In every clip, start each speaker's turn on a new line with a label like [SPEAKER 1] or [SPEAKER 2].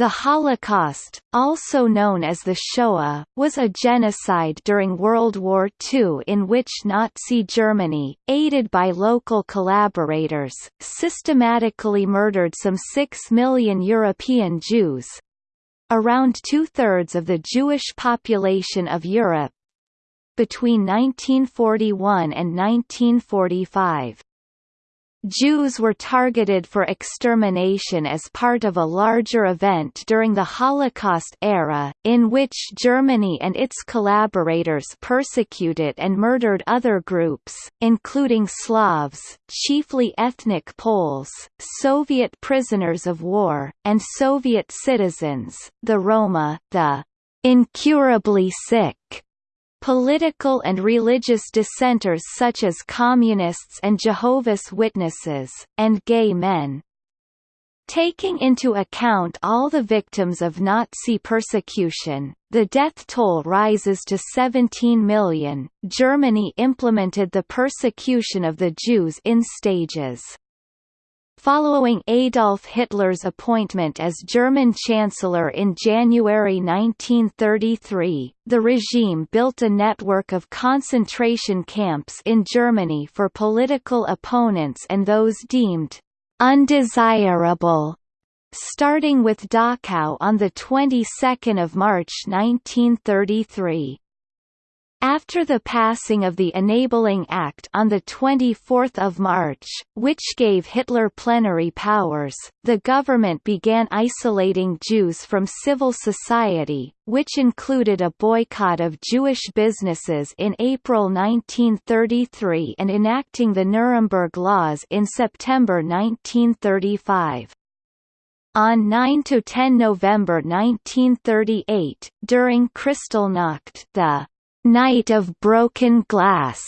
[SPEAKER 1] The Holocaust, also known as the Shoah, was a genocide during World War II in which Nazi Germany, aided by local collaborators, systematically murdered some six million European Jews around two-thirds of the Jewish population of Europe between 1941 and 1945. Jews were targeted for extermination as part of a larger event during the Holocaust era, in which Germany and its collaborators persecuted and murdered other groups, including Slavs chiefly ethnic Poles, Soviet prisoners of war, and Soviet citizens, the Roma, the incurably sick, Political and religious dissenters such as communists and Jehovah's Witnesses, and gay men. Taking into account all the victims of Nazi persecution, the death toll rises to 17 million. Germany implemented the persecution of the Jews in stages. Following Adolf Hitler's appointment as German Chancellor in January 1933, the regime built a network of concentration camps in Germany for political opponents and those deemed undesirable starting with Dachau on the 22nd of March 1933. After the passing of the Enabling Act on 24 March, which gave Hitler plenary powers, the government began isolating Jews from civil society, which included a boycott of Jewish businesses in April 1933 and enacting the Nuremberg Laws in September 1935. On 9–10 November 1938, during Kristallnacht the Night of Broken Glass.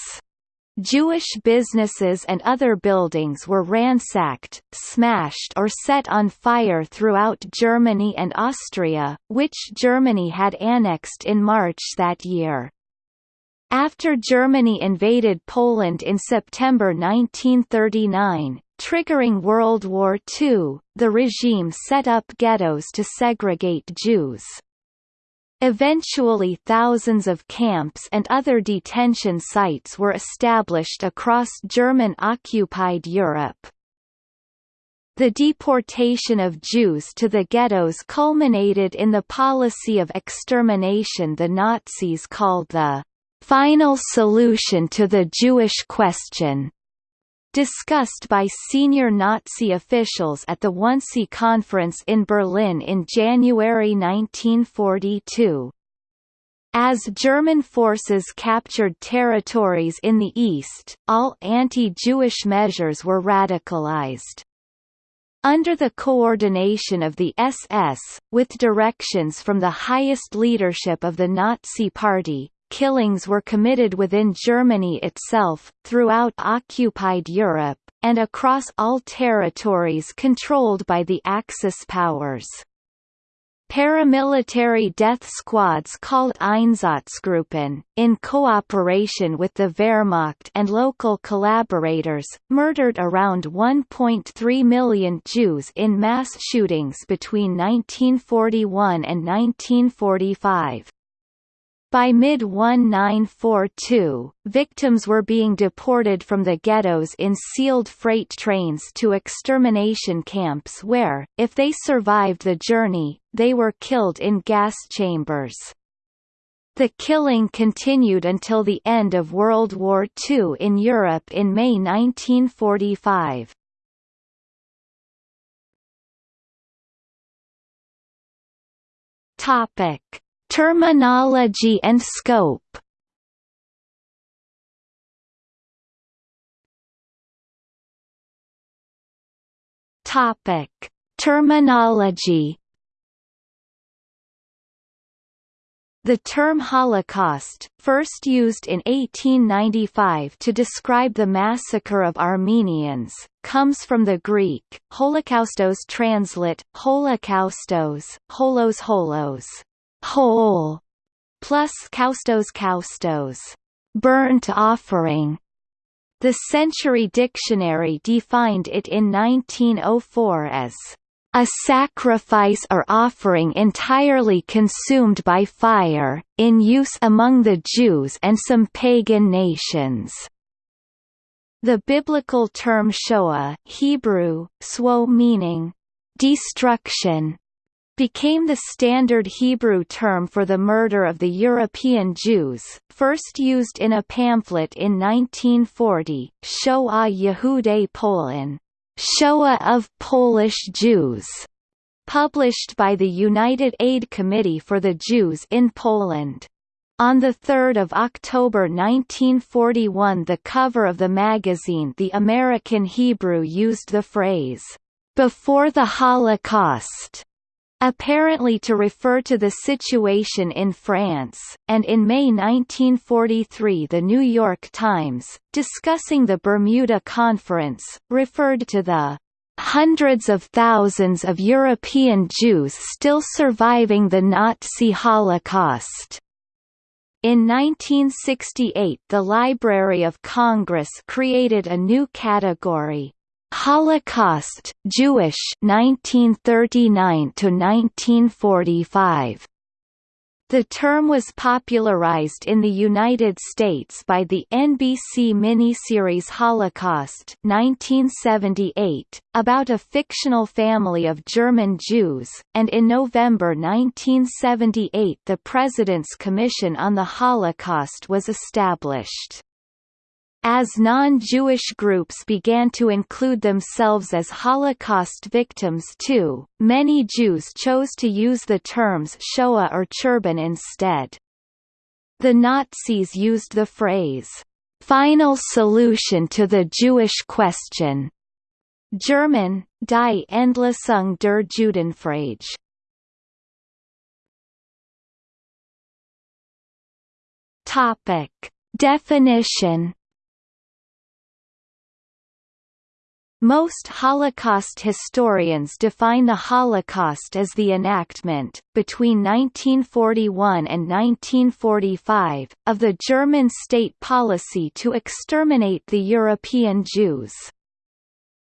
[SPEAKER 1] Jewish businesses and other buildings were ransacked, smashed or set on fire throughout Germany and Austria, which Germany had annexed in March that year. After Germany invaded Poland in September 1939, triggering World War II, the regime set up ghettos to segregate Jews. Eventually thousands of camps and other detention sites were established across German-occupied Europe. The deportation of Jews to the ghettos culminated in the policy of extermination the Nazis called the "...final solution to the Jewish question." Discussed by senior Nazi officials at the Wannsee Conference in Berlin in January 1942. As German forces captured territories in the east, all anti-Jewish measures were radicalized. Under the coordination of the SS, with directions from the highest leadership of the Nazi Party, killings were committed within Germany itself, throughout occupied Europe, and across all territories controlled by the Axis powers. Paramilitary death squads called Einsatzgruppen, in cooperation with the Wehrmacht and local collaborators, murdered around 1.3 million Jews in mass shootings between 1941 and 1945. By mid-1942, victims were being deported from the ghettos in sealed freight trains to extermination camps where, if they survived the journey, they were killed in gas chambers. The killing continued until the end of World War II in Europe in May 1945. Topic Terminology and scope. Topic: Terminology. The term Holocaust, first used in 1895 to describe the massacre of Armenians, comes from the Greek, holocaustos translate, holocaustos, holos holos, whole, plus kaustos kaustos, burnt offering. The Century Dictionary defined it in 1904 as a sacrifice or offering entirely consumed by fire, in use among the Jews and some pagan nations. The biblical term Shoah Hebrew, swo meaning, destruction, became the standard Hebrew term for the murder of the European Jews, first used in a pamphlet in 1940, Shoah Yehudei Polin, Shoah of Polish Jews, published by the United Aid Committee for the Jews in Poland. On 3 October 1941 the cover of the magazine The American Hebrew used the phrase, "...before the Holocaust", apparently to refer to the situation in France, and in May 1943 The New York Times, discussing the Bermuda Conference, referred to the hundreds of thousands of European Jews still surviving the Nazi Holocaust. In 1968 the Library of Congress created a new category, Holocaust Jewish 1939 to 1945 the term was popularized in the United States by the NBC miniseries Holocaust 1978, about a fictional family of German Jews, and in November 1978 the President's Commission on the Holocaust was established. As non-Jewish groups began to include themselves as Holocaust victims too, many Jews chose to use the terms Shoah or Churban instead. The Nazis used the phrase, "...final solution to the Jewish question", German, Die Endlösung der Judenfrage. Definition Most Holocaust historians define the Holocaust as the enactment, between 1941 and 1945, of the German state policy to exterminate the European Jews.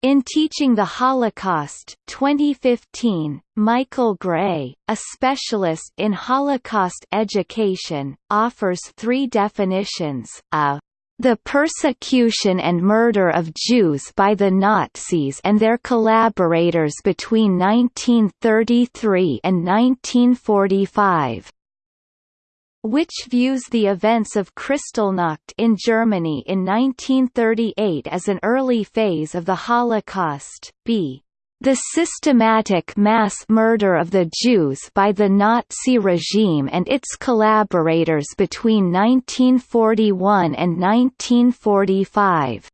[SPEAKER 1] In Teaching the Holocaust 2015, Michael Gray, a specialist in Holocaust education, offers three definitions, a the persecution and murder of Jews by the Nazis and their collaborators between 1933 and 1945 which views the events of Kristallnacht in Germany in 1938 as an early phase of the Holocaust, b. The systematic mass murder of the Jews by the Nazi regime and its collaborators between 1941 and 1945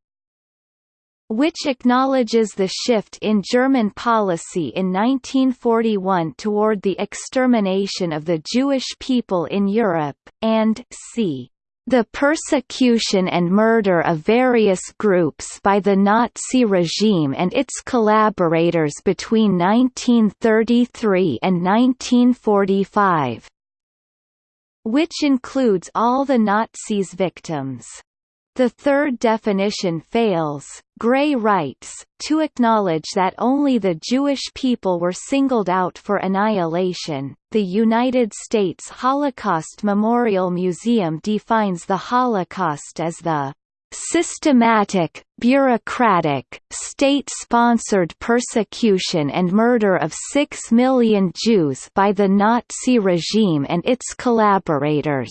[SPEAKER 1] which acknowledges the shift in German policy in 1941 toward the extermination of the Jewish people in Europe, and c the persecution and murder of various groups by the Nazi regime and its collaborators between 1933 and 1945 which includes all the Nazis' victims. The third definition fails, Gray writes, to acknowledge that only the Jewish people were singled out for annihilation. The United States Holocaust Memorial Museum defines the Holocaust as the systematic, bureaucratic, state-sponsored persecution and murder of six million Jews by the Nazi regime and its collaborators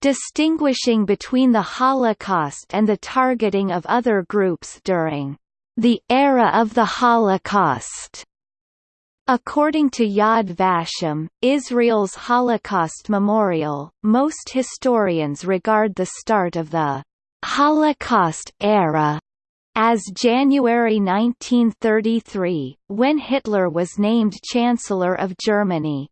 [SPEAKER 1] distinguishing between the Holocaust and the targeting of other groups during the era of the Holocaust. According to Yad Vashem, Israel's Holocaust Memorial, most historians regard the start of the Holocaust era as January 1933, when Hitler was named Chancellor of Germany.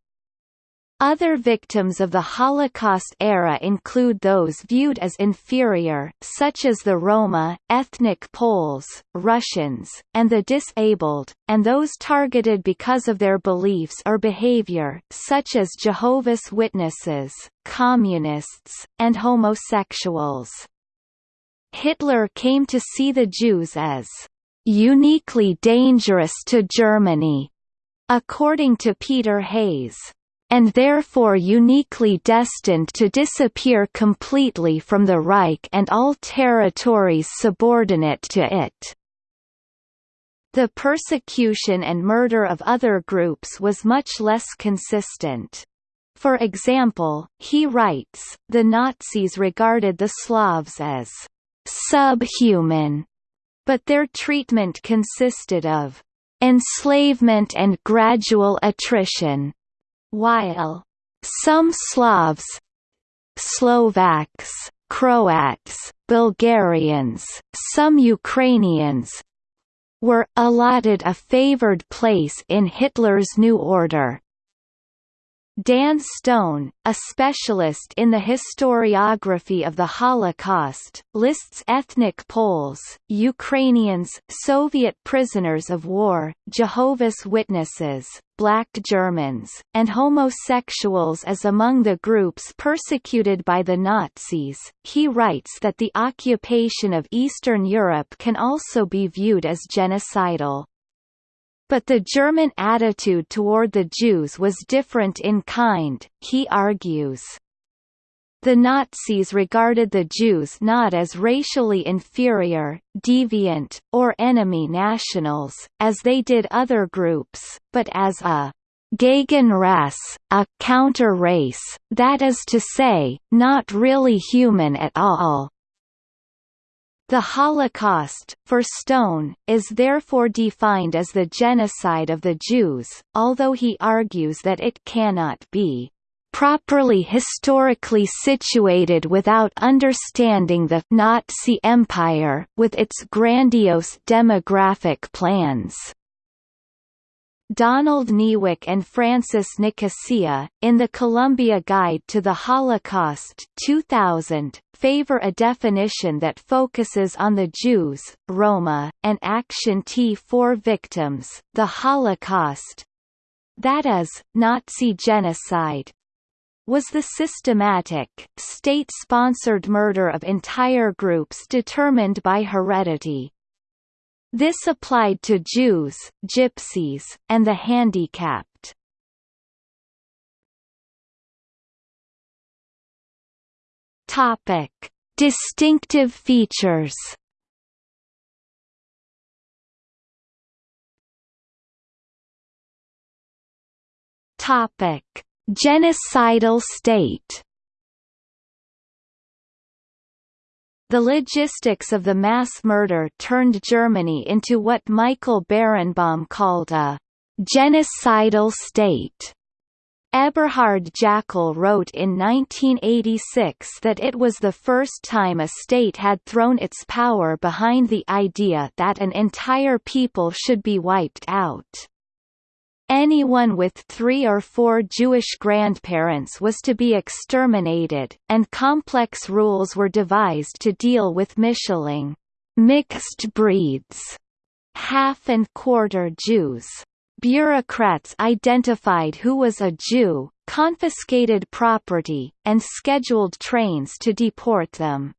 [SPEAKER 1] Other victims of the Holocaust era include those viewed as inferior, such as the Roma, ethnic Poles, Russians, and the disabled, and those targeted because of their beliefs or behavior, such as Jehovah's Witnesses, communists, and homosexuals. Hitler came to see the Jews as uniquely dangerous to Germany, according to Peter Hayes and therefore uniquely destined to disappear completely from the Reich and all territories subordinate to it. The persecution and murder of other groups was much less consistent. For example, he writes, the Nazis regarded the Slavs as subhuman, but their treatment consisted of enslavement and gradual attrition while some Slavs Slovaks, Croats, Bulgarians, some Ukrainians were allotted a favored place in Hitler's new order. Dan Stone, a specialist in the historiography of the Holocaust, lists ethnic Poles, Ukrainians, Soviet prisoners of war, Jehovah's Witnesses, Black Germans, and homosexuals as among the groups persecuted by the Nazis. He writes that the occupation of Eastern Europe can also be viewed as genocidal. But the German attitude toward the Jews was different in kind, he argues. The Nazis regarded the Jews not as racially inferior, deviant, or enemy nationals, as they did other groups, but as a Gegenrasse, a counter-race, that is to say, not really human at all. The Holocaust, for Stone, is therefore defined as the genocide of the Jews, although he argues that it cannot be properly historically situated without understanding the Nazi Empire, with its grandiose demographic plans. Donald Niewyk and Francis Nicosia, in the Columbia Guide to the Holocaust 2000, favor a definition that focuses on the Jews, Roma, and Action T4 victims, the Holocaust that is, Nazi genocide was the systematic, state-sponsored murder of entire groups determined by heredity. This applied to Jews, Gypsies, and the handicapped. Topic: Distinctive features. Topic: Genocidal state The logistics of the mass murder turned Germany into what Michael Berenbaum called a genocidal state. Eberhard Jäckel wrote in 1986 that it was the first time a state had thrown its power behind the idea that an entire people should be wiped out. Anyone with three or four Jewish grandparents was to be exterminated, and complex rules were devised to deal with mischling mixed breeds, half and quarter Jews. Bureaucrats identified who was a Jew, confiscated property, and scheduled trains to deport them.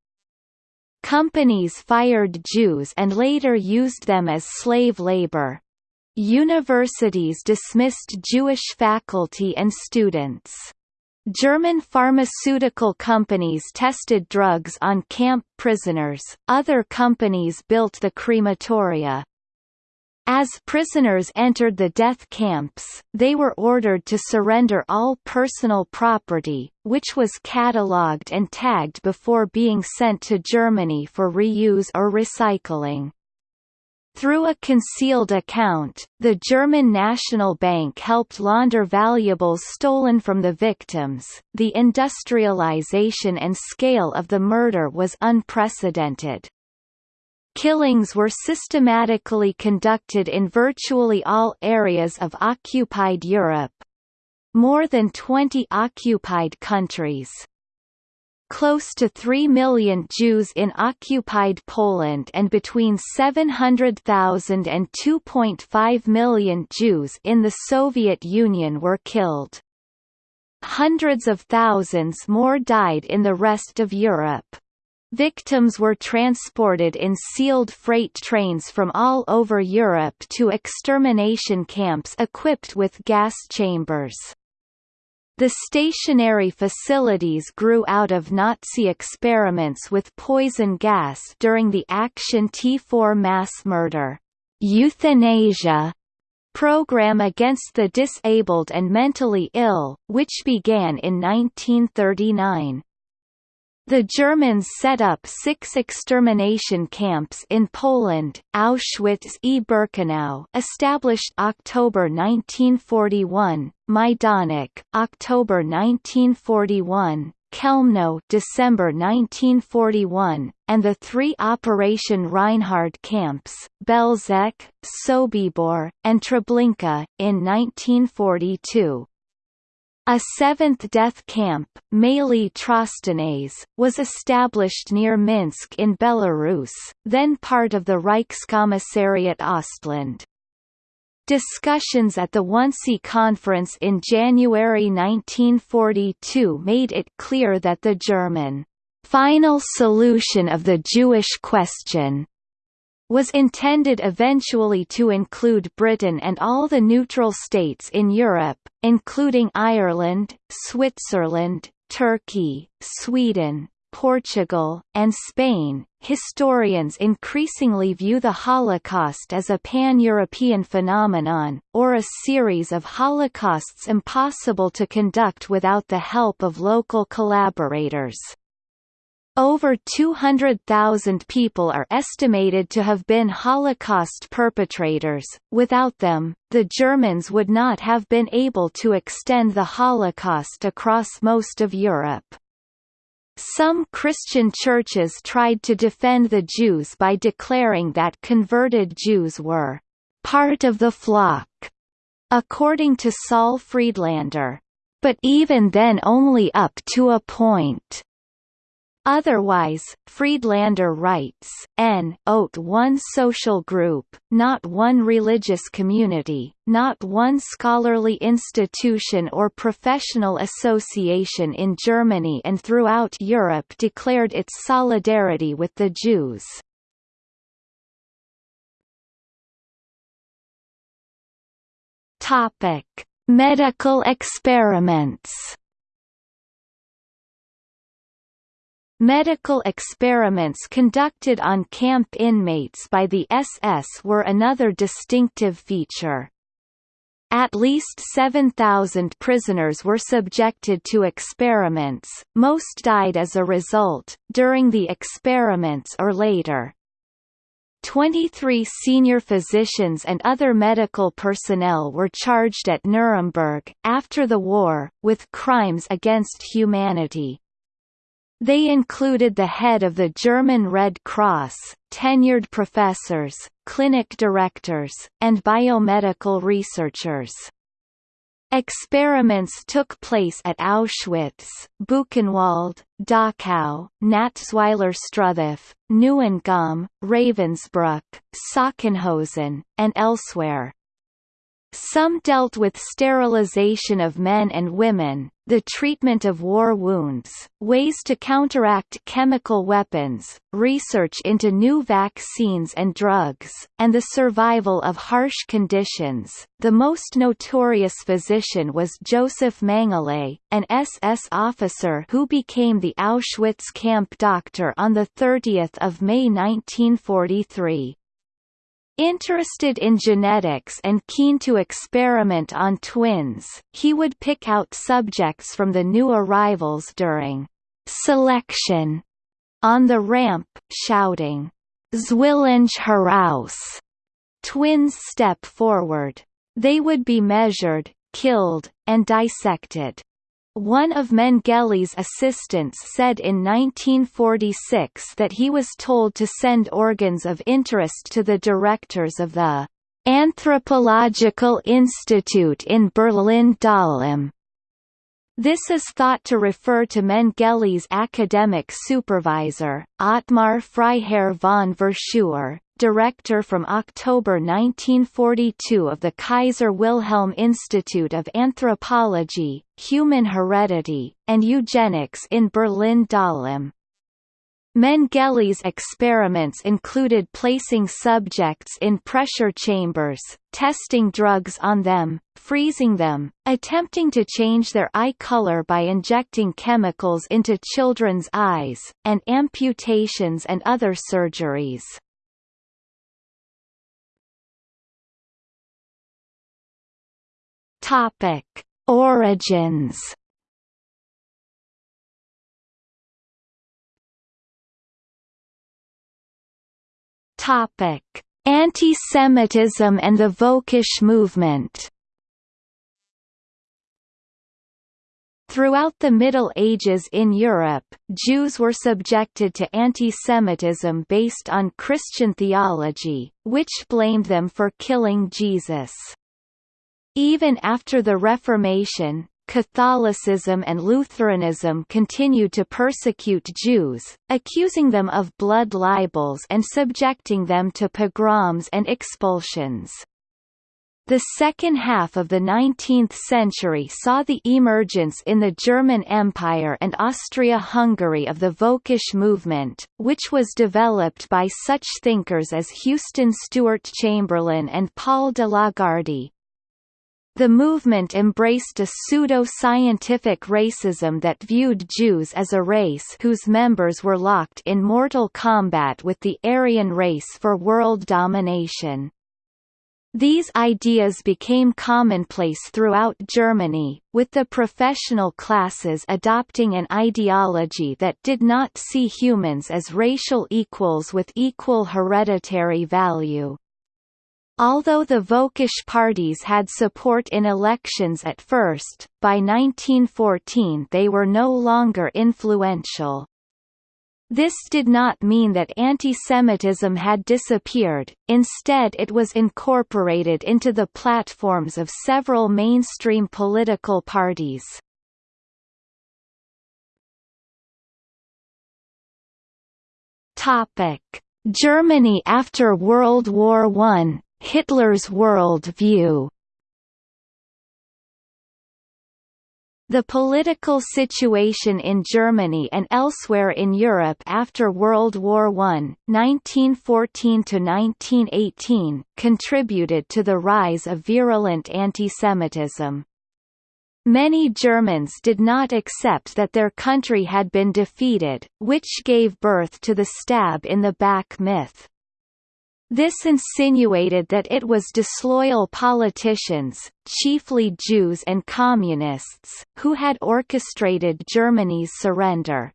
[SPEAKER 1] Companies fired Jews and later used them as slave labor, Universities dismissed Jewish faculty and students. German pharmaceutical companies tested drugs on camp prisoners, other companies built the crematoria. As prisoners entered the death camps, they were ordered to surrender all personal property, which was catalogued and tagged before being sent to Germany for reuse or recycling. Through a concealed account, the German National Bank helped launder valuables stolen from the victims. The industrialization and scale of the murder was unprecedented. Killings were systematically conducted in virtually all areas of occupied Europe. More than 20 occupied countries, close to 3 million Jews in occupied Poland and between 700,000 and 2.5 million Jews in the Soviet Union were killed. Hundreds of thousands more died in the rest of Europe. Victims were transported in sealed freight trains from all over Europe to extermination camps equipped with gas chambers. The stationary facilities grew out of Nazi experiments with poison gas during the Action T4 mass murder, euthanasia program against the disabled and mentally ill, which began in 1939. The Germans set up six extermination camps in Poland, Auschwitz e Birkenau established October 1941, Majdanek, October 1941, Chełmno December 1941, and the three Operation Reinhard camps, Belzec, Sobibor, and Treblinka, in 1942. A seventh death camp, Maly Trostenets, was established near Minsk in Belarus, then part of the Reichskommissariat Ostland. Discussions at the Wannsee Conference in January 1942 made it clear that the German final solution of the Jewish question was intended eventually to include Britain and all the neutral states in Europe, including Ireland, Switzerland, Turkey, Sweden, Portugal, and Spain. Historians increasingly view the Holocaust as a pan-European phenomenon, or a series of holocausts impossible to conduct without the help of local collaborators. Over 200,000 people are estimated to have been Holocaust perpetrators. Without them, the Germans would not have been able to extend the Holocaust across most of Europe. Some Christian churches tried to defend the Jews by declaring that converted Jews were part of the flock, according to Saul Friedlander. But even then only up to a point. Otherwise, Friedlander writes, n ot one social group, not one religious community, not one scholarly institution or professional association in Germany and throughout Europe declared its solidarity with the Jews. Topic: Medical experiments. Medical experiments conducted on camp inmates by the SS were another distinctive feature. At least 7,000 prisoners were subjected to experiments, most died as a result, during the experiments or later. 23 senior physicians and other medical personnel were charged at Nuremberg, after the war, with crimes against humanity. They included the head of the German Red Cross, tenured professors, clinic directors, and biomedical researchers. Experiments took place at Auschwitz, Buchenwald, Dachau, Natzweiler-Struthof, Neuengamme, Ravensbrück, Sachsenhausen, and elsewhere. Some dealt with sterilization of men and women, the treatment of war wounds, ways to counteract chemical weapons, research into new vaccines and drugs, and the survival of harsh conditions. The most notorious physician was Joseph Mengele, an SS officer who became the Auschwitz camp doctor on 30 May 1943. Interested in genetics and keen to experiment on twins, he would pick out subjects from the new arrivals during selection on the ramp, shouting, Zwillinge heraus! Twins step forward. They would be measured, killed, and dissected. One of Mengele's assistants said in 1946 that he was told to send organs of interest to the directors of the Anthropological Institute in Berlin-Dahlem. This is thought to refer to Mengele's academic supervisor, Ottmar Freiherr von Verschuer, director from October 1942 of the Kaiser Wilhelm Institute of Anthropology, Human Heredity, and Eugenics in Berlin-Dahlem. Mengele's experiments included placing subjects in pressure chambers, testing drugs on them, freezing them, attempting to change their eye color by injecting chemicals into children's eyes, and amputations and other surgeries. Topic: Origins. Topic: Anti-Semitism and the Völkisch movement. Throughout the Middle Ages in Europe, Jews were subjected to anti-Semitism based on Christian theology, which blamed them for killing Jesus. Even after the Reformation, Catholicism and Lutheranism continued to persecute Jews, accusing them of blood libels and subjecting them to pogroms and expulsions. The second half of the 19th century saw the emergence in the German Empire and Austria-Hungary of the Völkisch movement, which was developed by such thinkers as Houston Stewart Chamberlain and Paul de Lagarde, the movement embraced a pseudo-scientific racism that viewed Jews as a race whose members were locked in mortal combat with the Aryan race for world domination. These ideas became commonplace throughout Germany, with the professional classes adopting an ideology that did not see humans as racial equals with equal hereditary value. Although the Völkisch parties had support in elections at first, by 1914 they were no longer influential. This did not mean that antisemitism had disappeared, instead it was incorporated into the platforms of several mainstream political parties. Germany after World War I Hitler's world view The political situation in Germany and elsewhere in Europe after World War I, 1914–1918, contributed to the rise of virulent antisemitism. Many Germans did not accept that their country had been defeated, which gave birth to the stab in the back myth. This insinuated that it was disloyal politicians, chiefly Jews and Communists, who had orchestrated Germany's surrender.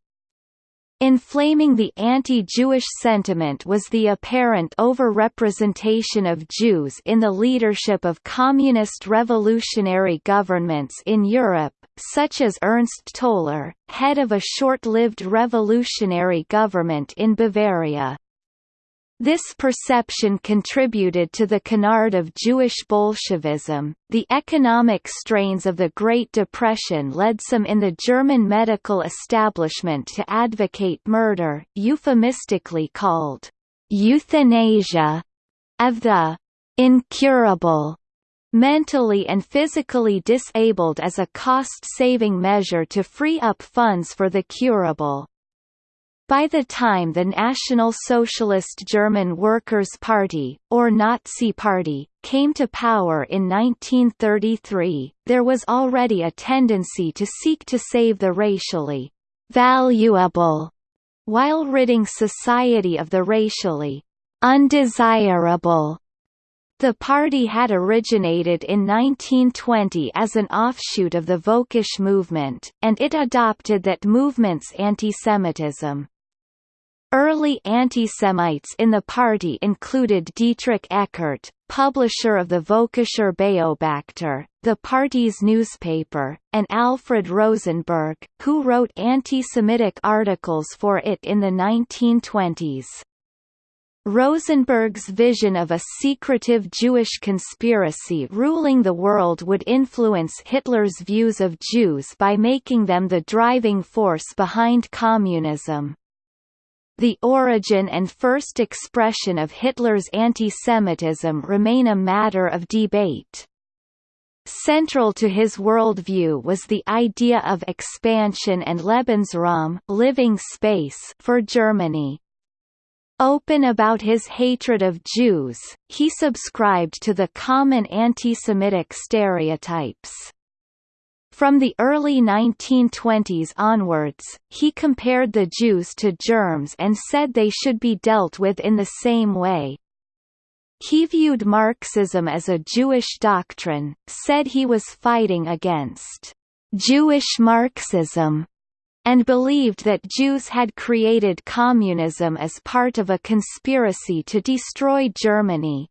[SPEAKER 1] Inflaming the anti-Jewish sentiment was the apparent over-representation of Jews in the leadership of communist revolutionary governments in Europe, such as Ernst Toller, head of a short-lived revolutionary government in Bavaria. This perception contributed to the canard of Jewish Bolshevism. The economic strains of the Great Depression led some in the German medical establishment to advocate murder, euphemistically called euthanasia, of the incurable mentally and physically disabled as a cost-saving measure to free up funds for the curable. By the time the National Socialist German Workers' Party, or Nazi Party, came to power in 1933, there was already a tendency to seek to save the racially valuable, while ridding society of the racially undesirable. The party had originated in 1920 as an offshoot of the Völkisch movement, and it adopted that movement's antisemitism. Early antisemites in the party included Dietrich Eckart, publisher of the Völkischer Beobachter, the party's newspaper, and Alfred Rosenberg, who wrote anti-Semitic articles for it in the 1920s. Rosenberg's vision of a secretive Jewish conspiracy ruling the world would influence Hitler's views of Jews by making them the driving force behind communism. The origin and first expression of Hitler's anti-Semitism remain a matter of debate. Central to his worldview was the idea of expansion and Lebensraum living space for Germany. Open about his hatred of Jews, he subscribed to the common anti-Semitic stereotypes. From the early 1920s onwards, he compared the Jews to germs and said they should be dealt with in the same way. He viewed Marxism as a Jewish doctrine, said he was fighting against Jewish Marxism, and believed that Jews had created communism as part of a conspiracy to destroy Germany.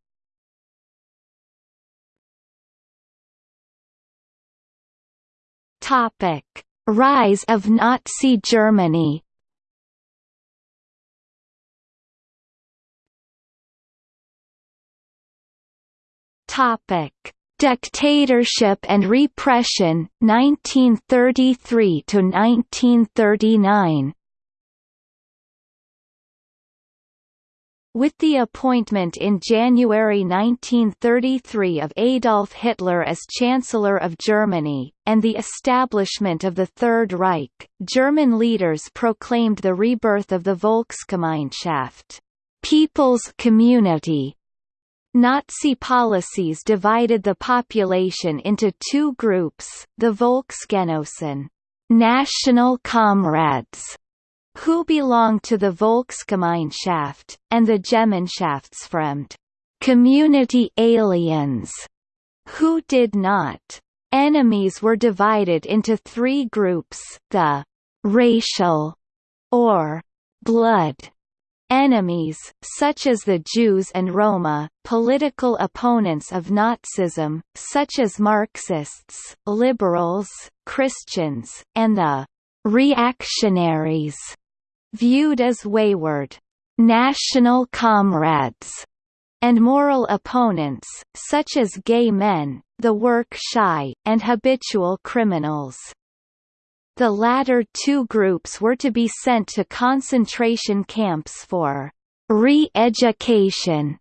[SPEAKER 1] Topic: Rise of Nazi Germany. Topic: Dictatorship and Repression 1933 to 1939. With the appointment in January 1933 of Adolf Hitler as Chancellor of Germany, and the establishment of the Third Reich, German leaders proclaimed the rebirth of the Volksgemeinschaft People's Community. Nazi policies divided the population into two groups, the Volksgenossen national comrades, who belong to the Volksgemeinschaft, and the Gemeinschaftsfremd community aliens, who did not. Enemies were divided into three groups, the racial or blood enemies, such as the Jews and Roma, political opponents of Nazism, such as Marxists, liberals, Christians, and the reactionaries, viewed as wayward national comrades, and moral opponents, such as gay men, the work-shy, and habitual criminals. The latter two groups were to be sent to concentration camps for re-education,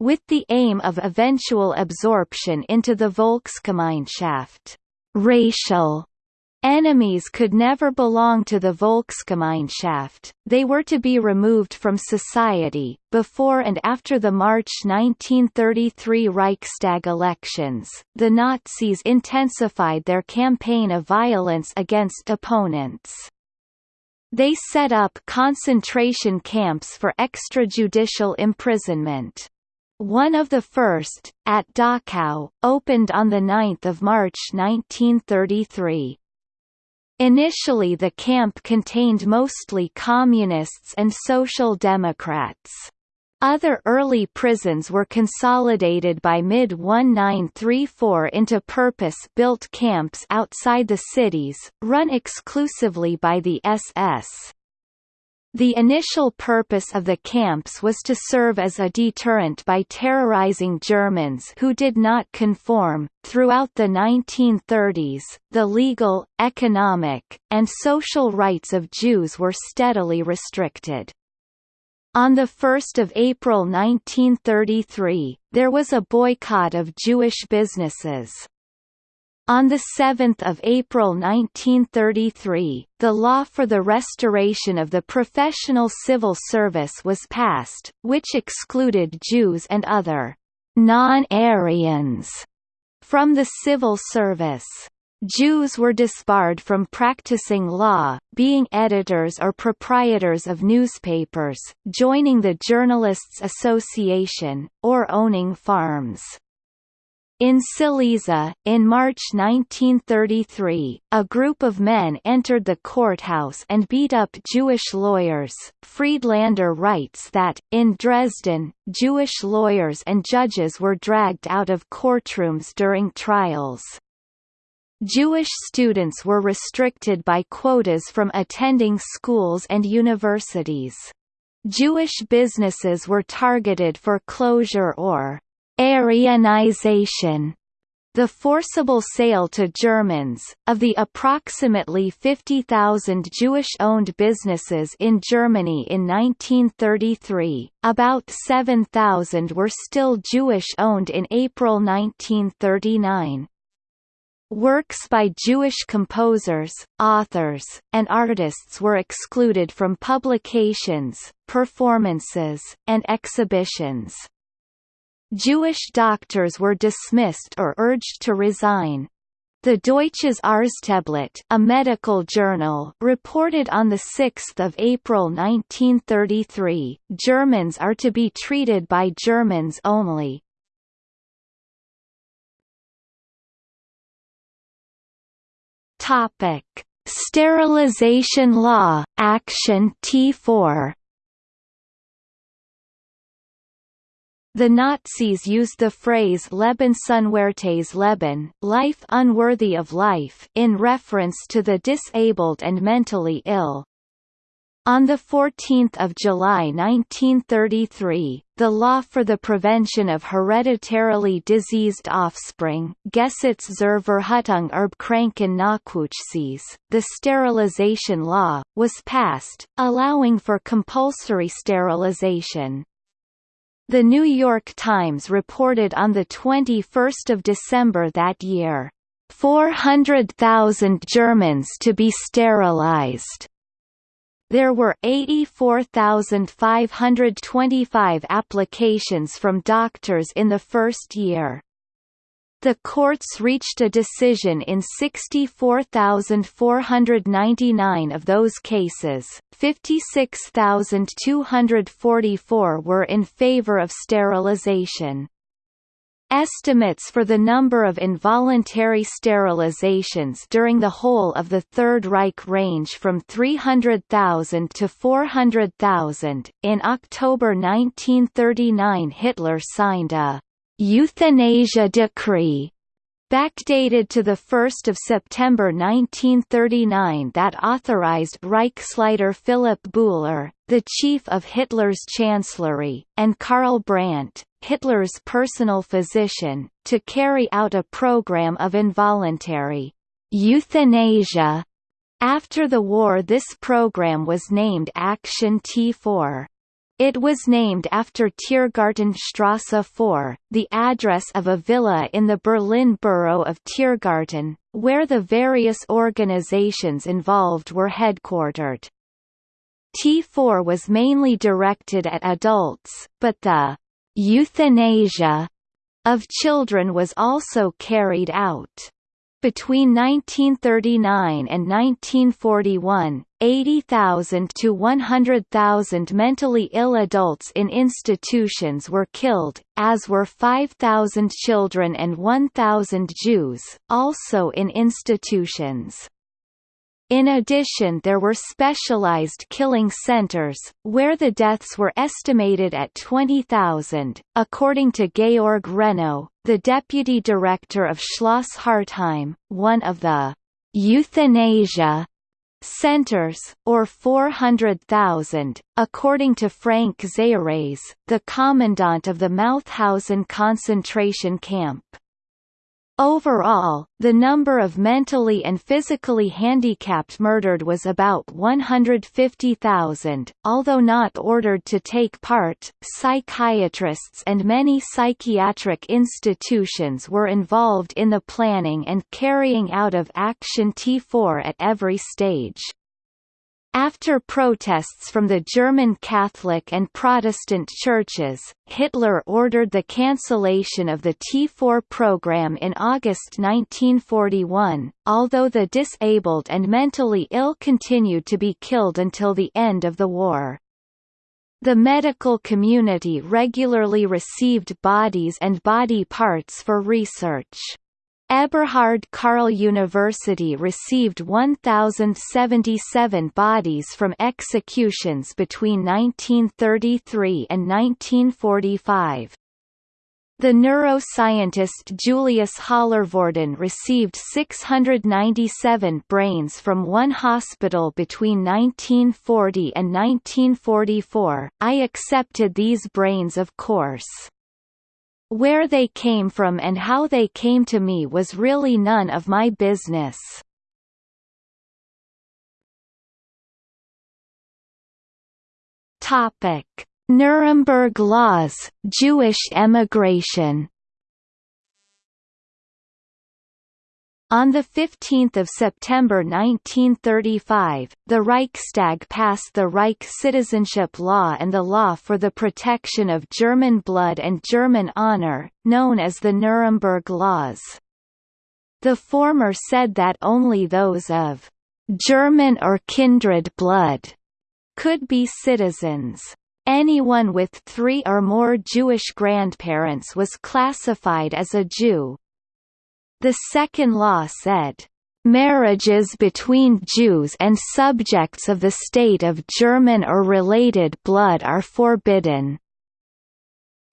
[SPEAKER 1] with the aim of eventual absorption into the Volksgemeinschaft. Racial Enemies could never belong to the Volksgemeinschaft, they were to be removed from society. Before and after the March 1933 Reichstag elections, the Nazis intensified their campaign of violence against opponents. They set up concentration camps for extrajudicial imprisonment. One of the first, at Dachau, opened on 9 March 1933. Initially the camp contained mostly communists and social democrats. Other early prisons were consolidated by mid-1934 into purpose-built camps outside the cities, run exclusively by the SS. The initial purpose of the camps was to serve as a deterrent by terrorizing Germans who did not conform. Throughout the 1930s, the legal, economic, and social rights of Jews were steadily restricted. On 1 April 1933, there was a boycott of Jewish businesses. On 7 April 1933, the law for the restoration of the professional civil service was passed, which excluded Jews and other non-Aryans from the civil service. Jews were disbarred from practicing law, being editors or proprietors of newspapers, joining the Journalists' Association, or owning farms. In Silesia, in March 1933, a group of men entered the courthouse and beat up Jewish lawyers. Friedlander writes that, in Dresden, Jewish lawyers and judges were dragged out of courtrooms during trials. Jewish students were restricted by quotas from attending schools and universities. Jewish businesses were targeted for closure or Aryanization the forcible sale to Germans, of the approximately 50,000 Jewish-owned businesses in Germany in 1933, about 7,000 were still Jewish-owned in April 1939. Works by Jewish composers, authors, and artists were excluded from publications, performances, and exhibitions. Jewish doctors were dismissed or urged to resign. The Deutsches Arzteblatt, a medical journal, reported on 6 April 1933, Germans are to be treated by Germans only. Topic: Sterilization Law, Action T4 The Nazis used the phrase Leben unwertes Leben life unworthy of life in reference to the disabled and mentally ill. On 14 July 1933, the Law for the Prevention of Hereditarily Diseased Offspring Gesetz zur Verhütung Erbkranken Nachwuchses, the sterilization law, was passed, allowing for compulsory sterilization. The New York Times reported on 21 December that year, 400,000 Germans to be sterilized. There were 84,525 applications from doctors in the first year. The courts reached a decision in 64,499 of those cases, 56,244 were in favor of sterilization. Estimates for the number of involuntary sterilizations during the whole of the Third Reich range from 300,000 to 400,000. In October 1939, Hitler signed a euthanasia decree backdated to 1 September 1939 that authorized Reichsleiter Philipp Bouhler, the chief of Hitler's chancellery, and Karl Brandt, Hitler's personal physician, to carry out a program of involuntary euthanasia. After the war this program was named Action T4. It was named after Tiergartenstrasse 4, the address of a villa in the Berlin borough of Tiergarten, where the various organizations involved were headquartered. T4 was mainly directed at adults, but the euthanasia of children was also carried out. Between 1939 and 1941, 80,000 to 100,000 mentally ill adults in institutions were killed, as were 5,000 children and 1,000 Jews, also in institutions. In addition there were specialized killing centers, where the deaths were estimated at 20,000, according to Georg Renno, the deputy director of Schloss Hartheim, one of the euthanasia centers, or 400,000, according to Franz Ziereis, the commandant of the Mauthausen concentration camp. Overall, the number of mentally and physically handicapped murdered was about 150,000. Although not ordered to take part, psychiatrists and many psychiatric institutions were involved in the planning and carrying out of Action T4 at every stage. After protests from the German Catholic and Protestant churches, Hitler ordered the cancellation of the T4 program in August 1941, although the disabled and mentally ill continued to be killed until the end of the war. The medical community regularly received bodies and body parts for research. Eberhard Karl University received 1,077 bodies from executions between 1933 and 1945. The neuroscientist Julius Hallervorden received 697 brains from one hospital between 1940 and 1944. I accepted these brains of course. Where they came from and how they came to me was really none of my business. Topic: Nuremberg laws, Jewish emigration On 15 September 1935, the Reichstag passed the Reich Citizenship Law and the Law for the Protection of German Blood and German Honor, known as the Nuremberg Laws. The former said that only those of German or kindred blood could be citizens. Anyone with three or more Jewish grandparents was classified as a Jew. The second law said, "...marriages between Jews and subjects of the state of German or related blood are forbidden."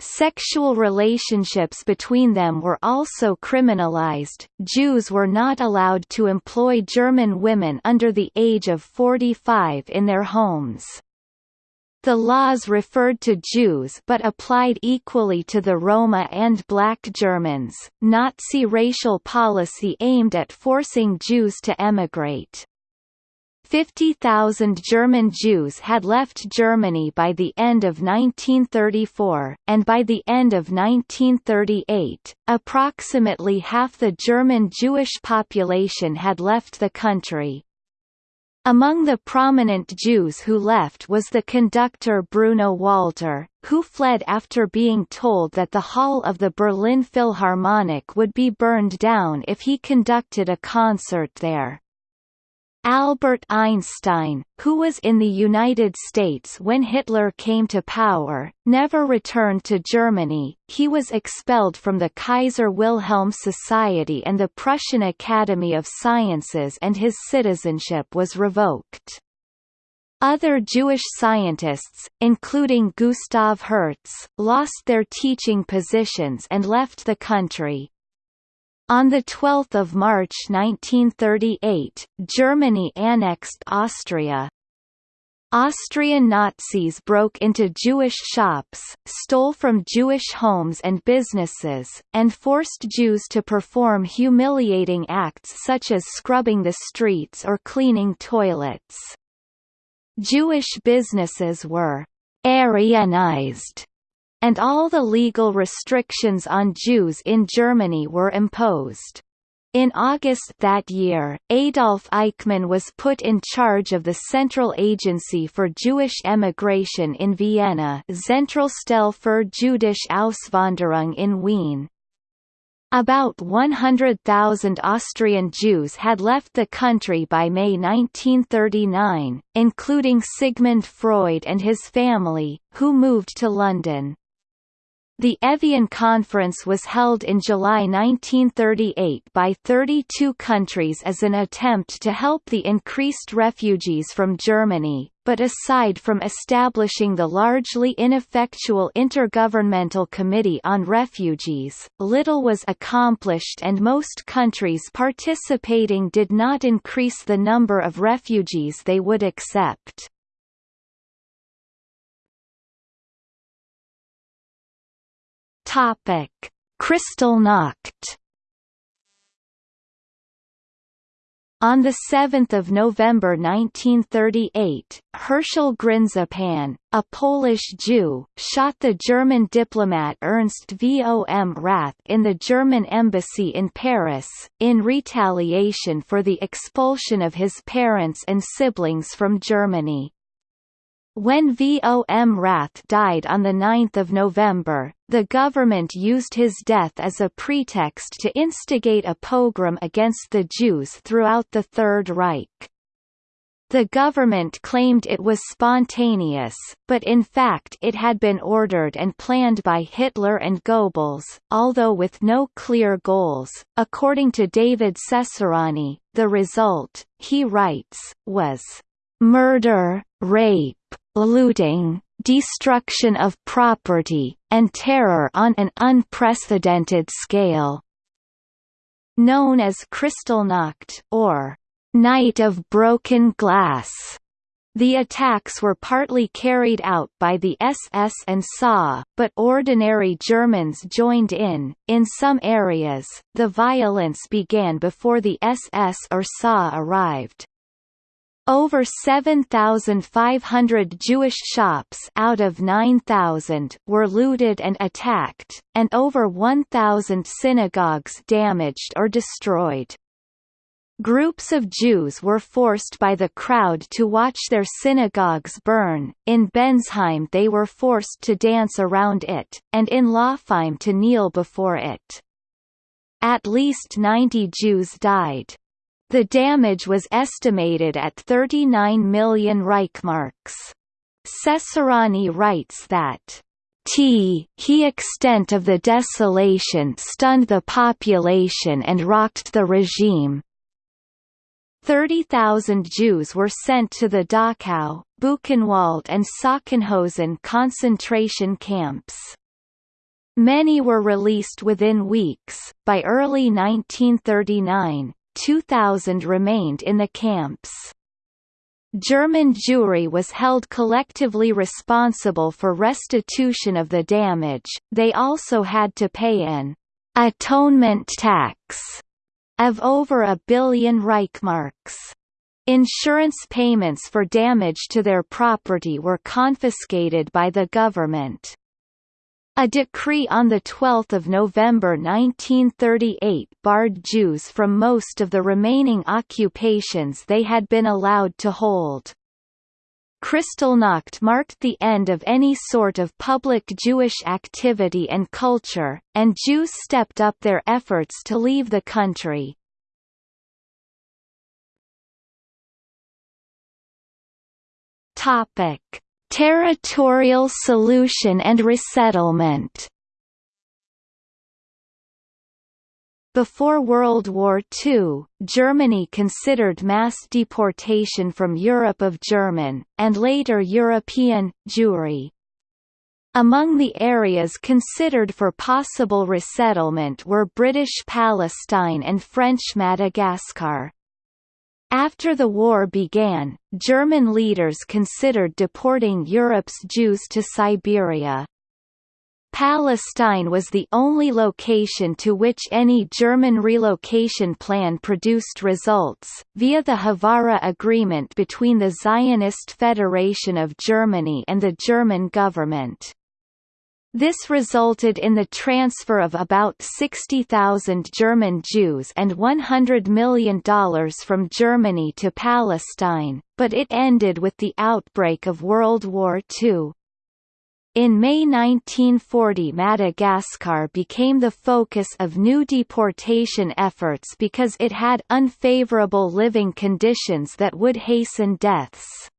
[SPEAKER 1] Sexual relationships between them were also criminalized. Jews were not allowed to employ German women under the age of 45 in their homes. The laws referred to Jews but applied equally to the Roma and Black Germans. Nazi racial policy aimed at forcing Jews to emigrate. 50,000 German Jews had left Germany by the end of 1934, and by the end of 1938, approximately half the German Jewish population had left the country. Among the prominent Jews who left was the conductor Bruno Walter, who fled after being told that the hall of the Berlin Philharmonic would be burned down if he conducted a concert there. Albert Einstein, who was in the United States when Hitler came to power, never returned to Germany, he was expelled from the Kaiser Wilhelm Society and the Prussian Academy of Sciences and his citizenship was revoked. Other Jewish scientists, including Gustav Hertz, lost their teaching positions and left the country. On 12 March 1938, Germany annexed Austria. Austrian Nazis broke into Jewish shops, stole from Jewish homes and businesses, and forced Jews to perform humiliating acts such as scrubbing the streets or cleaning toilets. Jewish businesses were «Aryanized» and all the legal restrictions on Jews in Germany were imposed. In August that year, Adolf Eichmann was put in charge of the Central Agency for Jewish Emigration in Vienna Zentralstelle für jüdische Auswanderung in Wien. About 100,000 Austrian Jews had left the country by May 1939, including Sigmund Freud and his family, who moved to London. The Evian Conference was held in July 1938 by 32 countries as an attempt to help the increased refugees from Germany, but aside from establishing the largely ineffectual Intergovernmental Committee on Refugees, little was accomplished and most countries participating did not increase the number of refugees they would accept. Topic: Kristallnacht. On 7 November 1938, Herschel Grynszpan, a Polish Jew, shot the German diplomat Ernst vom Rath in the German embassy in Paris, in retaliation for the expulsion of his parents and siblings from Germany. When Vom Rath died on 9 November, the government used his death as a pretext to instigate a pogrom against the Jews throughout the Third Reich. The government claimed it was spontaneous, but in fact it had been ordered and planned by Hitler and Goebbels, although with no clear goals. According to David Cesarani, the result, he writes, was murder, rape, looting, destruction of property, and terror on an unprecedented scale. Known as Kristallnacht or Night of Broken Glass. The attacks were partly carried out by the SS and SA, but ordinary Germans joined in. In some areas, the violence began before the SS or SA arrived. Over 7,500 Jewish shops out of 9,000 were looted and attacked, and over 1,000 synagogues damaged or destroyed. Groups of Jews were forced by the crowd to watch their synagogues burn, in Bensheim they were forced to dance around it, and in Laupheim to kneel before it. At least 90 Jews died. The damage was estimated at 39 million Reichmarks. Cesarani writes that T he extent of the desolation stunned the population and rocked the regime. 30,000 Jews were sent to the Dachau, Buchenwald and Sachsenhausen concentration camps. Many were released within weeks. By early 1939, 2,000 remained in the camps. German Jewry was held collectively responsible for restitution of the damage, they also had to pay an atonement tax of over a billion Reichmarks. Insurance payments for damage to their property were confiscated by the government. A decree on 12 November 1938 barred Jews from most of the remaining occupations they had been allowed to hold. Kristallnacht marked the end of any sort of public Jewish activity and culture, and Jews stepped up their efforts to leave the country. Topic: Territorial solution and resettlement. Before World War II, Germany considered mass deportation from Europe of German, and later European, Jewry. Among the areas considered for possible resettlement were British Palestine and French Madagascar. After the war began, German leaders considered deporting Europe's Jews to Siberia. Palestine was the only location to which any German relocation plan produced results, via the Haavara Agreement between the Zionist Federation of Germany and the German government. This resulted in the transfer of about 60,000 German Jews and $100 million from Germany to Palestine, but it ended with the outbreak of World War II. In May 1940 Madagascar became the focus of new deportation efforts because it had unfavorable living conditions that would hasten deaths.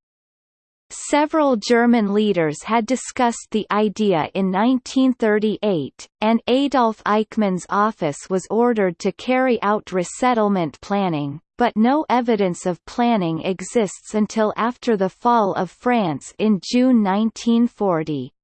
[SPEAKER 1] Several German leaders had discussed the idea in 1938, and Adolf Eichmann's office was ordered to carry out resettlement planning, but no evidence of planning exists until after the fall of France in June 1940.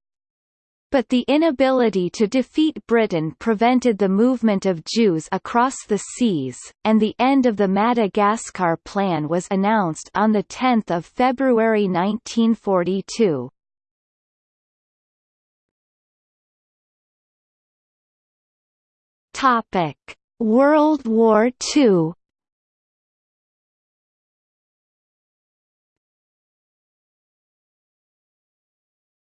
[SPEAKER 1] But the inability to defeat Britain prevented the movement of Jews across the seas, and the end of the Madagascar Plan was announced on 10 February 1942. Topic: World War II.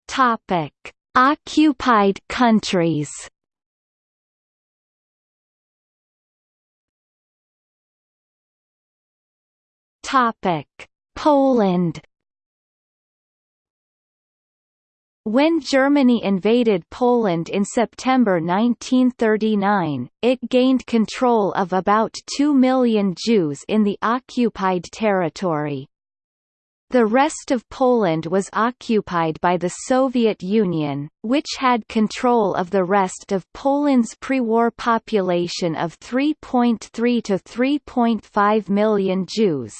[SPEAKER 1] Topic: Occupied countries Topic: Poland. When Germany invaded Poland in September 1939, it gained control of about 2 million Jews in the occupied territory. The rest of Poland was occupied by the Soviet Union, which had control of the rest of Poland's pre-war population of 3.3 to 3.5 million Jews.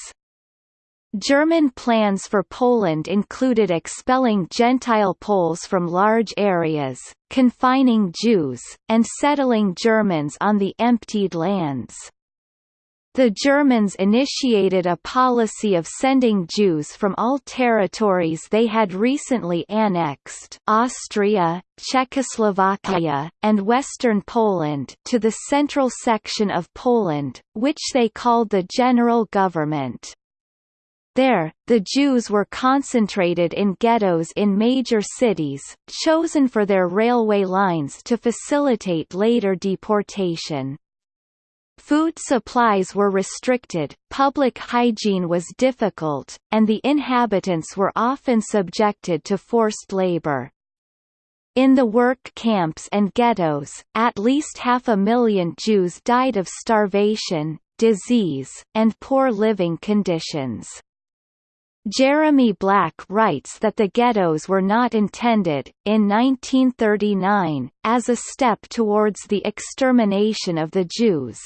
[SPEAKER 1] German plans for Poland included expelling Gentile Poles from large areas, confining Jews, and settling Germans on the emptied lands. The Germans initiated a policy of sending Jews from all territories they had recently annexed Austria, Czechoslovakia, and western Poland to the central section of Poland, which they called the General Government. There, the Jews were concentrated in ghettos in major cities, chosen for their railway lines to facilitate later deportation. Food supplies were restricted, public hygiene was difficult, and the inhabitants were often subjected to forced labor. In the work camps and ghettos, at least half a million Jews died of starvation, disease, and poor living conditions. Jeremy Black writes that the ghettos were not intended, in 1939, as a step towards the extermination of the Jews.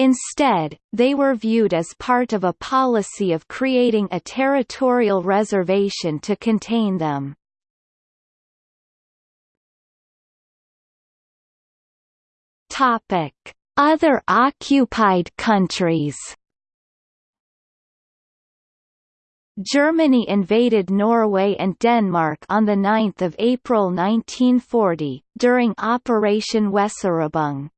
[SPEAKER 1] Instead, they were viewed as part of a policy of creating a territorial reservation to contain them. Other occupied countries. Germany invaded Norway and Denmark on 9 April 1940, during Operation Weserübung.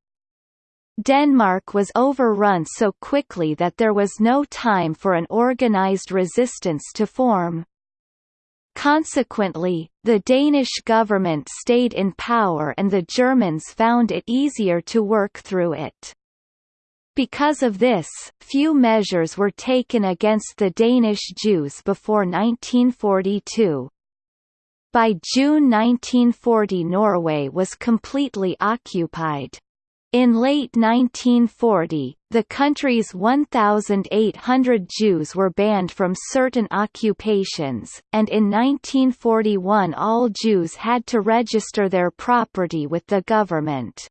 [SPEAKER 1] Denmark was overrun so quickly that there was no time for an organized resistance to form. Consequently, the Danish government stayed in power and the Germans found it easier to work through it. Because of this, few measures were taken against the Danish Jews before 1942. By June 1940 Norway was completely occupied. In late 1940, the country's 1,800 Jews were banned from certain occupations, and in 1941 all Jews had to register their property with the government.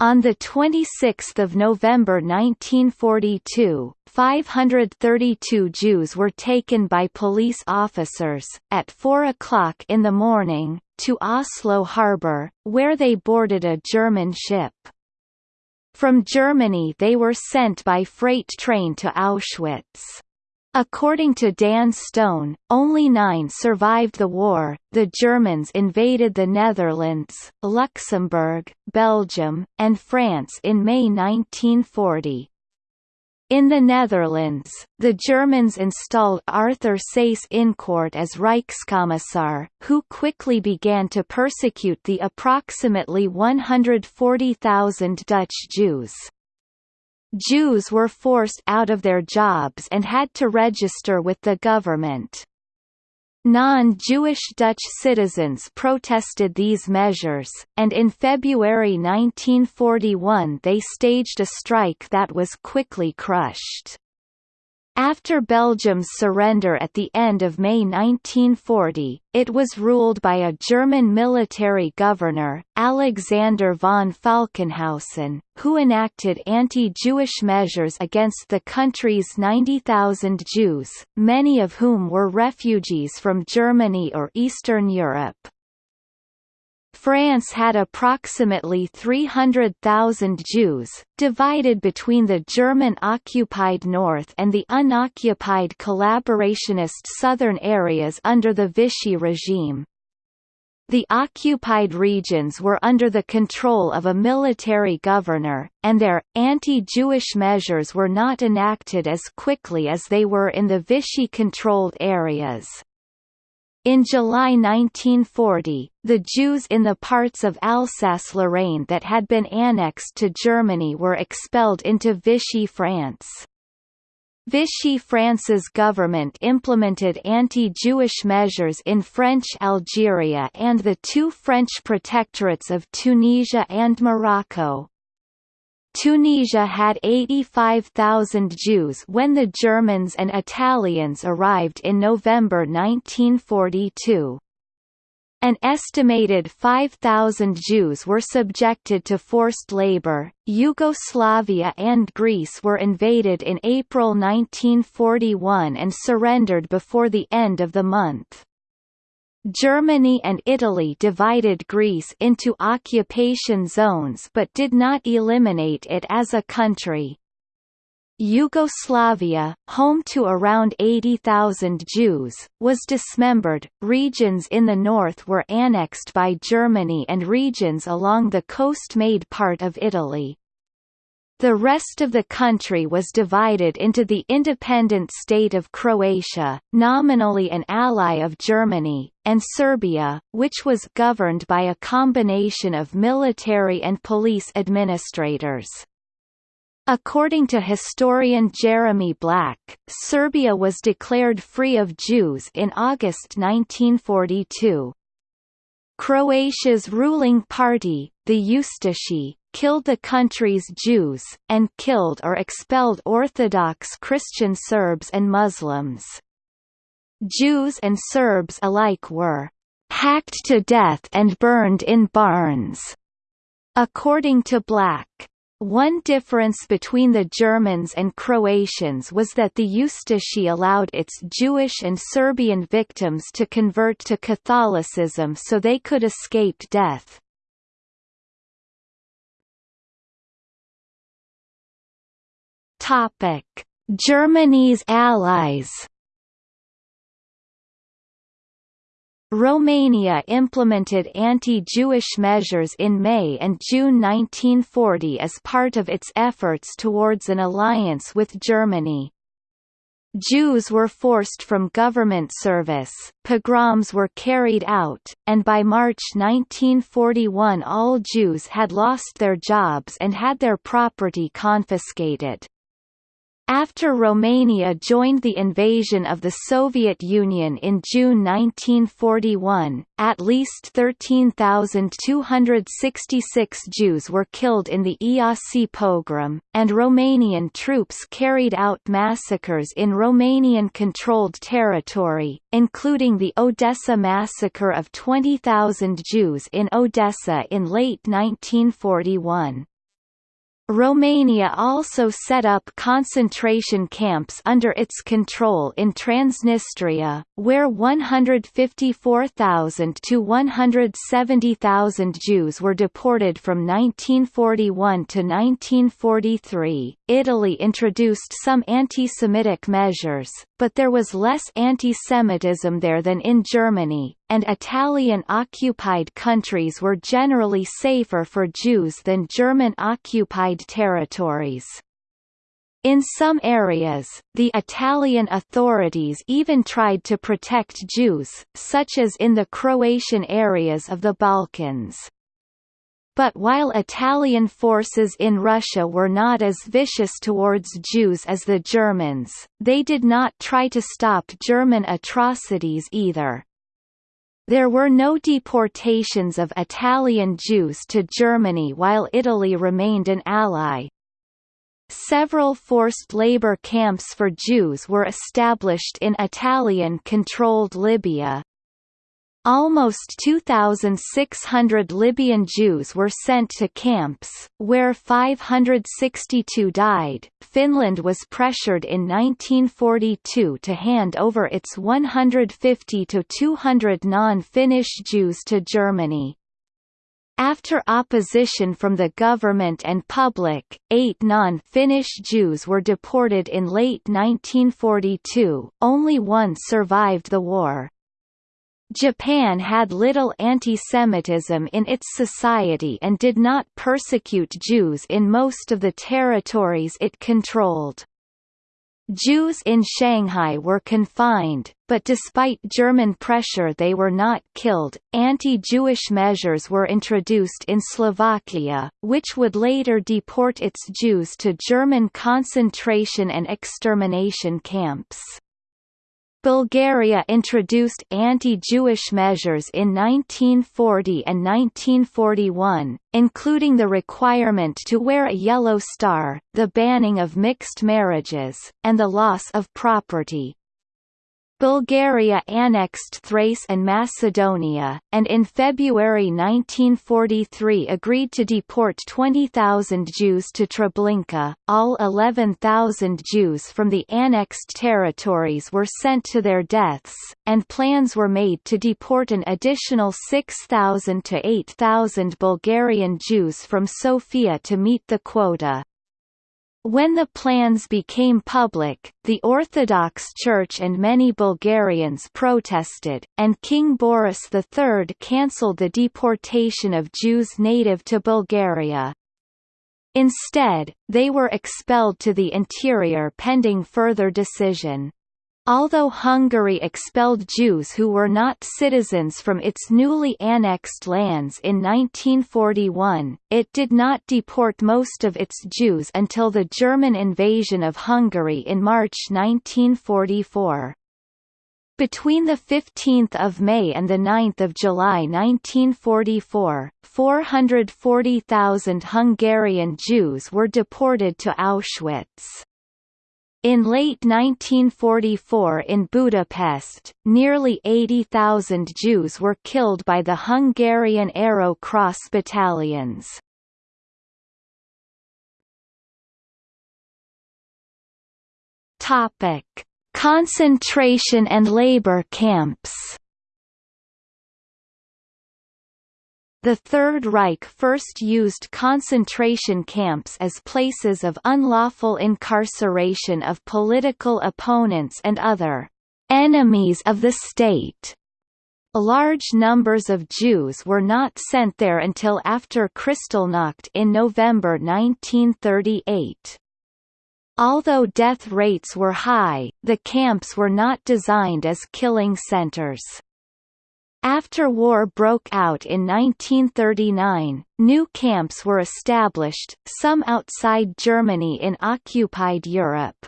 [SPEAKER 1] On 26 November 1942, 532 Jews were taken by police officers, at 4 o'clock in the morning, to Oslo harbour, where they boarded a German ship. From Germany they were sent by freight train to Auschwitz. According to Dan Stone, only nine survived the war. The Germans invaded the Netherlands, Luxembourg, Belgium, and France in May 1940. In the Netherlands, the Germans installed Arthur Seyss-Inquart as Reichskommissar, who quickly began to persecute the approximately 140,000 Dutch Jews. Jews were forced out of their jobs and had to register with the government. Non-Jewish Dutch citizens protested these measures, and in February 1941 they staged a strike that was quickly crushed. After Belgium's surrender at the end of May 1940, it was ruled by a German military governor, Alexander von Falkenhausen, who enacted anti-Jewish measures against the country's 90,000 Jews, many of whom were refugees from Germany or Eastern Europe. France had approximately 300,000 Jews, divided between the German-occupied north and the unoccupied collaborationist southern areas under the Vichy regime. The occupied regions were under the control of a military governor, and their, anti-Jewish measures were not enacted as quickly as they were in the Vichy-controlled areas. In July 1940, the Jews in the parts of Alsace-Lorraine that had been annexed to Germany were expelled into Vichy France. Vichy France's government implemented anti-Jewish measures in French Algeria and the two French protectorates of Tunisia and Morocco. Tunisia had 85,000 Jews when the Germans and Italians arrived in November 1942. An estimated 5,000 Jews were subjected to forced labor. Yugoslavia and Greece were invaded in April 1941 and surrendered before the end of the month. Germany and Italy divided Greece into occupation zones but did not eliminate it as a country. Yugoslavia, home to around 80,000 Jews, was dismembered. Regions in the north were annexed by Germany and regions along the coast made part of Italy. The rest of the country was divided into the independent state of Croatia, nominally an ally of Germany, and Serbia, which was governed by a combination of military and police administrators. According to historian Jeremy Black, Serbia was declared free of Jews in August 1942. Croatia's ruling party, the Ustashi, killed the country's Jews, and killed or expelled Orthodox Christian Serbs and Muslims. Jews and Serbs alike were hacked to death and burned in barns, according to Black. One difference between the Germans and Croatians was that the Ustashi allowed its Jewish and Serbian victims to convert to Catholicism so they could escape death. Germany's allies Romania implemented anti-Jewish measures in May and June 1940 as part of its efforts towards an alliance with Germany. Jews were forced from government service, pogroms were carried out, and by March 1941 all Jews had lost their jobs and had their property confiscated. After Romania joined the invasion of the Soviet Union in June 1941, at least 13,266 Jews were killed in the Iasi pogrom, and Romanian troops carried out massacres in Romanian-controlled territory, including the Odessa massacre of 20,000 Jews in Odessa in late 1941. Romania also set up concentration camps under its control in Transnistria, where 154,000 to 170,000 Jews were deported from 1941 to 1943. Italy introduced some anti-Semitic measures, but there was less anti-Semitism there than in Germany, and Italian-occupied countries were generally safer for Jews than German-occupied territories. In some areas, the Italian authorities even tried to protect Jews, such as in the Croatian areas of the Balkans. But while Italian forces in Russia were not as vicious towards Jews as the Germans, they did not try to stop German atrocities either. There were no deportations of Italian Jews to Germany while Italy remained an ally. Several forced labor camps for Jews were established in Italian-controlled Libya, Almost 2,600 Libyan Jews were sent to camps, where 562 died. Finland was pressured in 1942 to hand over its 150 to 200 non-Finnish Jews to Germany. After opposition from the government and public, eight non-Finnish Jews were deported in late 1942, only one survived the war. Japan had little anti-Semitism in its society and did not persecute Jews in most of the territories it controlled. Jews in Shanghai were confined, but despite German pressure they were not killed. Anti-Jewish measures were introduced in Slovakia, which would later deport its Jews to German concentration and extermination camps. Bulgaria introduced anti-Jewish measures in 1940 and 1941, including the requirement to wear a yellow star, the banning of mixed marriages, and the loss of property. Bulgaria annexed Thrace and Macedonia, and in February 1943 agreed to deport 20,000 Jews to Treblinka. All 11,000 Jews from the annexed territories were sent to their deaths, and plans were made to deport an additional 6,000 to 8,000 Bulgarian Jews from Sofia to meet the quota. When the plans became public, the Orthodox Church and many Bulgarians protested, and King Boris III cancelled the deportation of Jews native to Bulgaria. Instead, they were expelled to the interior pending further decision. Although Hungary expelled Jews who were not citizens from its newly annexed lands in 1941, it did not deport most of its Jews until the German invasion of Hungary in March 1944. Between 15 May and 9 July 1944, 440,000 Hungarian Jews were deported to Auschwitz. In late 1944 in Budapest, nearly 80,000 Jews were killed by the Hungarian Arrow Cross battalions. Topic: Concentration and labor camps The Third Reich first used concentration camps as places of unlawful incarceration of political opponents and other enemies of the state. Large numbers of Jews were not sent there until after Kristallnacht in November 1938. Although death rates were high, the camps were not designed as killing centers. After war broke out in 1939, new camps were established, some outside Germany in occupied Europe.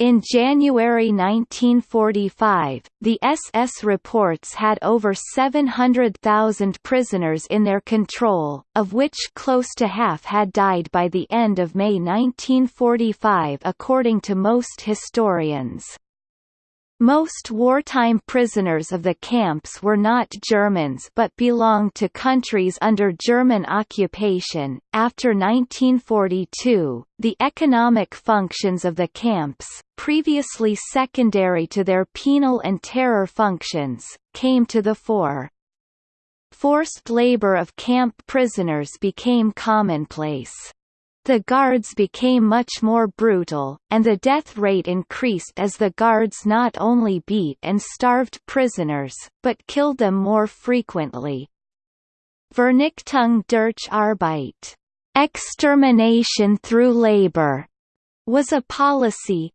[SPEAKER 1] In January 1945, the SS reports had over 700,000 prisoners in their control, of which close to half had died by the end of May 1945 according to most historians. Most wartime prisoners of the camps were not Germans but belonged to countries under German occupation. After 1942, the economic functions of the camps, previously secondary to their penal and terror functions, came to the fore. Forced labor of camp prisoners became commonplace. The guards became much more brutal, and the death rate increased as the guards not only beat and starved prisoners, but killed them more frequently. Vernichtung durch Arbeit extermination through labor was a policy.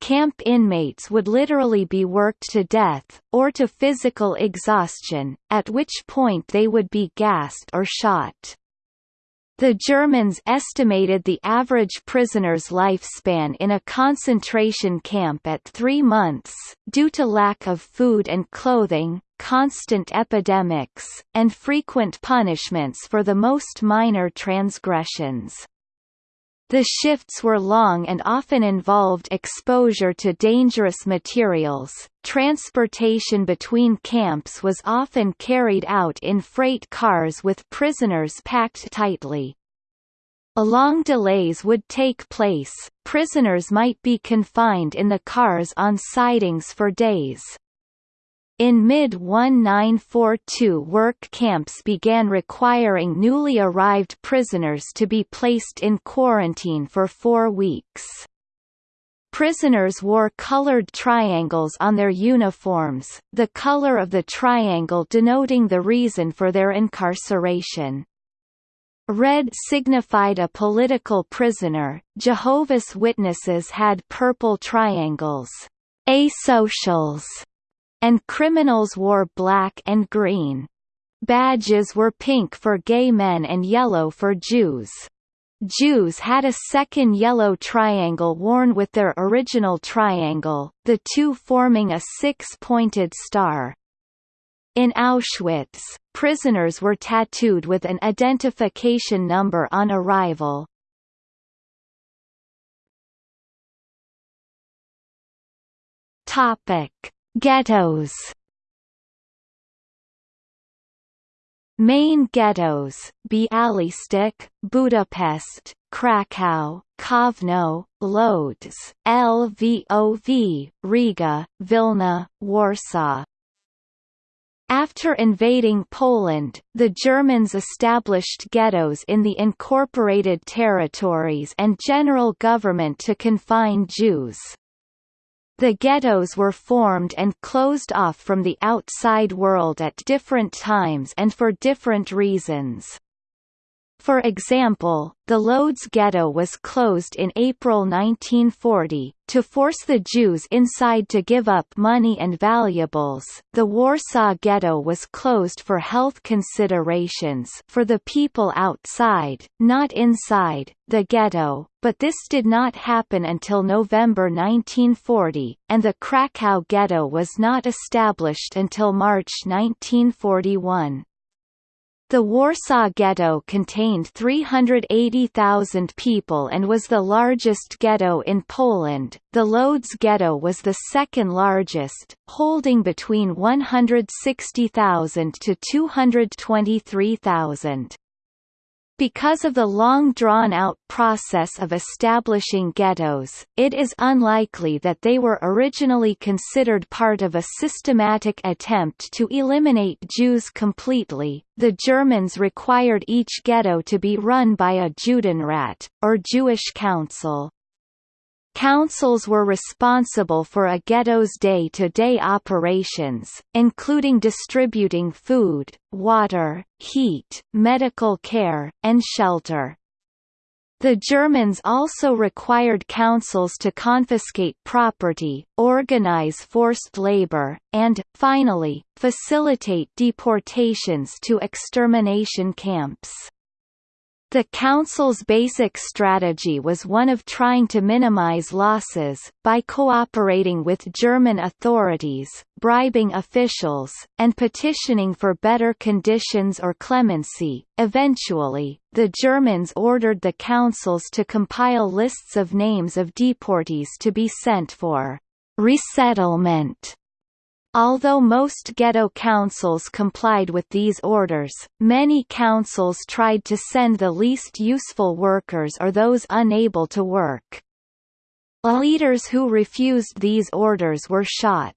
[SPEAKER 1] Camp inmates would literally be worked to death, or to physical exhaustion, at which point they would be gassed or shot. The Germans estimated the average prisoner's lifespan in a concentration camp at three months, due to lack of food and clothing, constant epidemics, and frequent punishments for the most minor transgressions. The shifts were long and often involved exposure to dangerous materials. Transportation between camps was often carried out in freight cars with prisoners packed tightly. Long delays would take place, prisoners might be confined in the cars on sidings for days. In mid-1942 work camps began requiring newly arrived prisoners to be placed in quarantine for four weeks. Prisoners wore colored triangles on their uniforms, the color of the triangle denoting the reason for their incarceration. Red signified a political prisoner, Jehovah's Witnesses had purple triangles, asocials, and criminals wore black and green. Badges were pink for gay men and yellow for Jews. Jews had a second yellow triangle worn with their original triangle, the two forming a six-pointed star. In Auschwitz, prisoners were tattooed with an identification number on arrival. Topic: Ghettos Main ghettos, Bialystok, Budapest, Krakow, Kovno, Lodz, Lvov, Riga, Vilna, Warsaw. After invading Poland, the Germans established ghettos in the incorporated territories and general government to confine Jews. The ghettos were formed and closed off from the outside world at different times and for different reasons. For example, the Lodz ghetto was closed in April 1940, to force the Jews inside to give up money and valuables. The Warsaw ghetto was closed for health considerations for the people outside, not inside, the ghetto, but this did not happen until November 1940, and the Krakow ghetto was not established until March 1941. The Warsaw Ghetto contained 380,000 people and was the largest ghetto in Poland. The Lodz Ghetto was the second largest, holding between 160,000 to 223,000. Because of the long drawn-out process of establishing ghettos, it is unlikely that they were originally considered part of a systematic attempt to eliminate Jews completely. The Germans required each ghetto to be run by a Judenrat, or Jewish council. Councils were responsible for a ghetto's day-to-day -day operations, including distributing food, water, heat, medical care, and shelter. The Germans also required councils to confiscate property, organize forced labor, and, finally, facilitate deportations to extermination camps. The Council's basic strategy was one of trying to minimize losses, by cooperating with German authorities, bribing officials, and petitioning for better conditions or clemency. Eventually, the Germans ordered the councils to compile lists of names of deportees to be sent for resettlement Although most ghetto councils complied with these orders, many councils tried to send the least useful workers or those unable to work. Leaders who refused these orders were shot.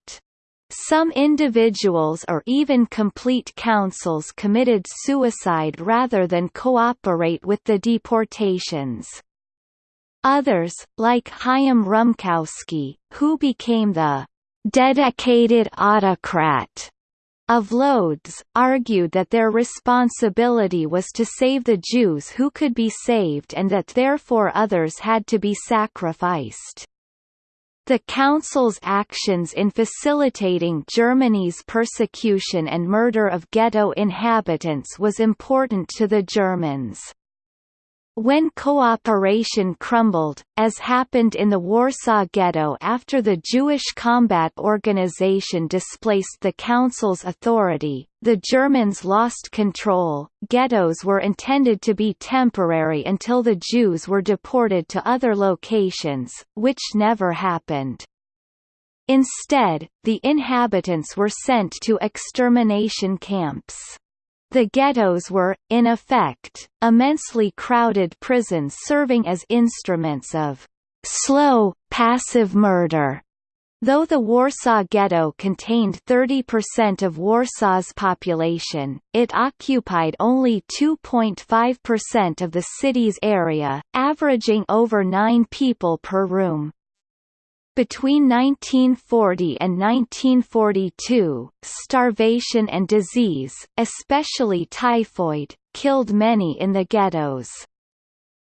[SPEAKER 1] Some individuals or even complete councils committed suicide rather than cooperate with the deportations. Others, like Chaim Rumkowski, who became the dedicated autocrat of Lodz, argued that their responsibility was to save the Jews who could be saved and that therefore others had to be sacrificed. The Council's actions in facilitating Germany's persecution and murder of ghetto inhabitants was important to the Germans. When cooperation crumbled, as happened in the Warsaw Ghetto after the Jewish Combat Organization displaced the Council's authority, the Germans lost control. Ghettos were intended to be temporary until the Jews were deported to other locations, which never happened. Instead, the inhabitants were sent to extermination camps. The ghettos were, in effect, immensely crowded prisons serving as instruments of slow, passive murder. Though the Warsaw Ghetto contained 30% of Warsaw's population, it occupied only 2.5% of the city's area, averaging over nine people per room. Between 1940 and 1942, starvation and disease, especially typhoid, killed many in the ghettos.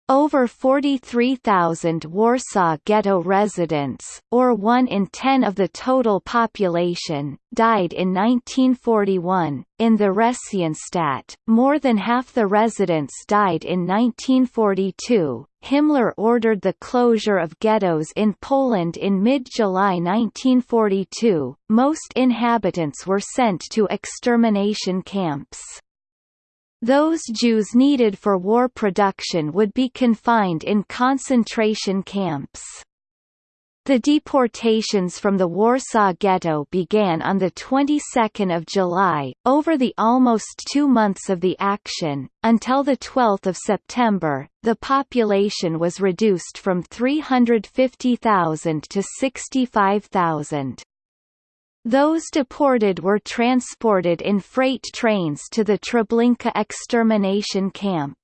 [SPEAKER 1] Over 43,000 Warsaw Ghetto residents, or 1 in 10 of the total population, died in 1941. In the Theresienstadt, more than half the residents died in 1942. Himmler ordered the closure of ghettos in Poland in mid-July 1942. Most inhabitants were sent to extermination camps. Those Jews needed for war production would be confined in concentration camps. The deportations from the Warsaw Ghetto began on the 22nd of July, over the almost two months of the action, until the 12th of September, the population was reduced from 350,000 to 65,000. Those deported were transported in freight trains to the Treblinka extermination camp.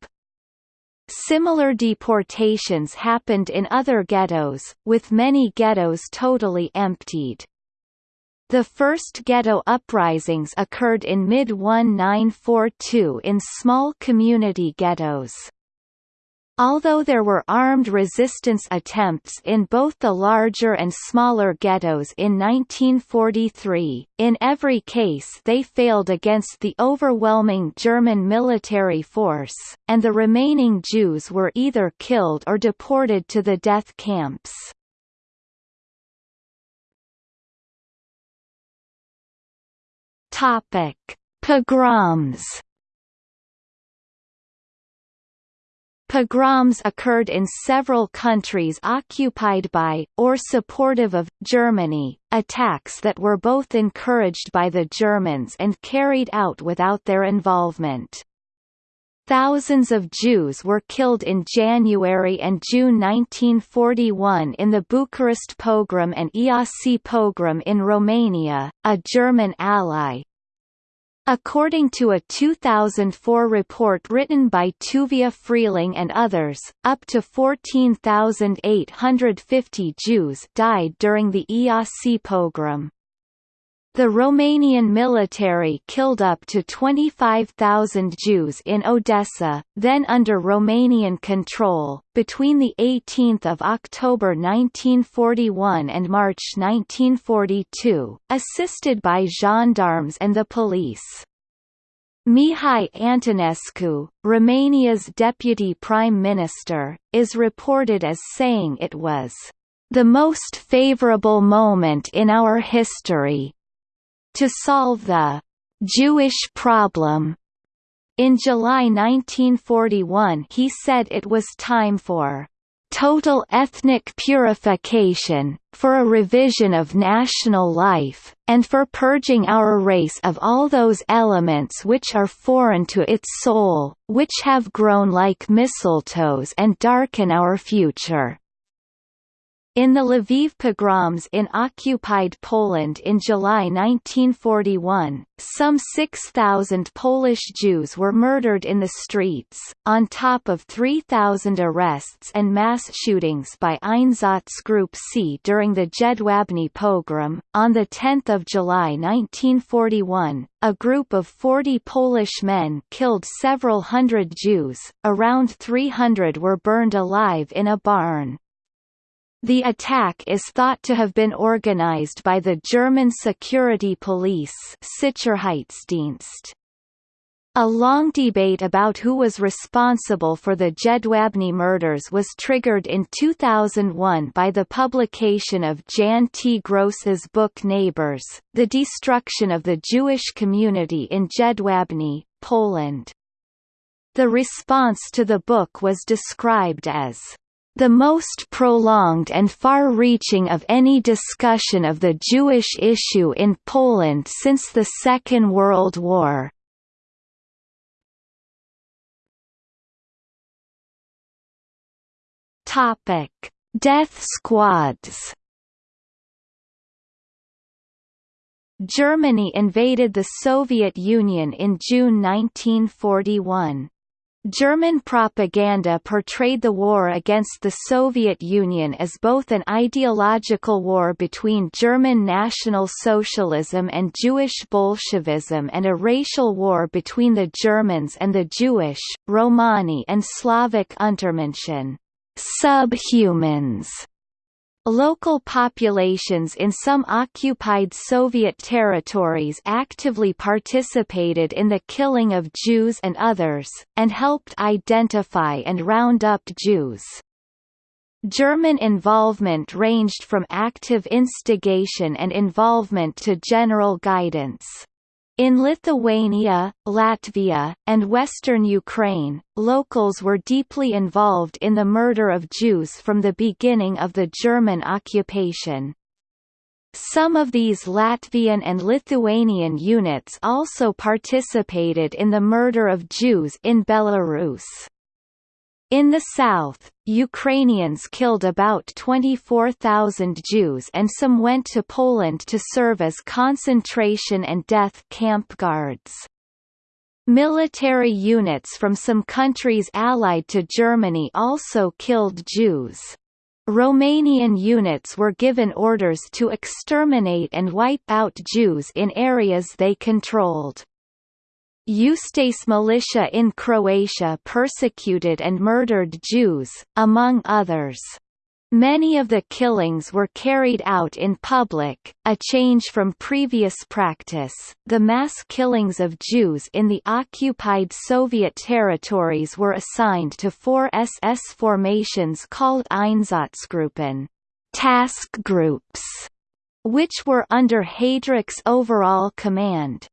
[SPEAKER 1] Similar deportations happened in other ghettos, with many ghettos totally emptied. The first ghetto uprisings occurred in mid-1942 in small community ghettos. Although there were armed resistance attempts in both the larger and smaller ghettos in 1943, in every case they failed against the overwhelming German military force, and the remaining Jews were either killed or deported to the death camps. Pogroms Pogroms occurred in several countries occupied by, or supportive of, Germany, attacks that were both encouraged by the Germans and carried out without their involvement. Thousands of Jews were killed in January and June 1941 in the Bucharest pogrom and Iasi pogrom in Romania, a German ally, According to a 2004 report written by Tuvia Friling and others, up to 14,850 Jews died during the Iasi pogrom. The Romanian military killed up to 25,000 Jews in Odessa, then under Romanian control, between 18 October 1941 and March 1942, assisted by gendarmes and the police. Mihai Antonescu, Romania's deputy prime minister, is reported as saying it was the most favorable moment in our history to solve the Jewish problem. In July 1941 he said it was time for total ethnic purification, for a revision of national life, and for purging our race of all those elements which are foreign to its soul, which have grown like mistletoes and darken our future. In the Lviv pogroms in occupied Poland in July 1941, some 6,000 Polish Jews were murdered in the streets, on top of 3,000 arrests and mass shootings by Einsatzgruppe C during the Jedwabne pogrom. On 10 July 1941, a group of 40 Polish men killed several hundred Jews, around 300 were burned alive in a barn. The attack is thought to have been organized by the German security police Sicherheitsdienst. A long debate about who was responsible for the Jedwabne murders was triggered in 2001 by the publication of Jan T. Gross's book Neighbors, The Destruction of the Jewish Community in Jedwabne, Poland. The response to the book was described as the most prolonged and far-reaching of any discussion of the Jewish issue in Poland since the Second World War. Topic: Death squads. Germany invaded the Soviet Union in June 1941. German propaganda portrayed the war against the Soviet Union as both an ideological war between German National Socialism and Jewish Bolshevism and a racial war between the Germans and the Jewish, Romani and Slavic Untermenschen subhumans. Local populations in some occupied Soviet territories actively participated in the killing of Jews and others, and helped identify and round up Jews. German involvement ranged from active instigation and involvement to general guidance. In Lithuania, Latvia, and western Ukraine, locals were deeply involved in the murder of Jews from the beginning of the German occupation. Some of these Latvian and Lithuanian units also participated in the murder of Jews in Belarus. In the south, Ukrainians killed about 24,000 Jews and some went to Poland to serve as concentration and death camp guards. Military units from some countries allied to Germany also killed Jews. Romanian units were given orders to exterminate and wipe out Jews in areas they controlled. Ustaše militia in Croatia persecuted and murdered Jews, among others. Many of the killings were carried out in public, a change from previous practice. The mass killings of Jews in the occupied Soviet territories were assigned to four SS formations called Einsatzgruppen, task groups, which were under Heydrich's overall command.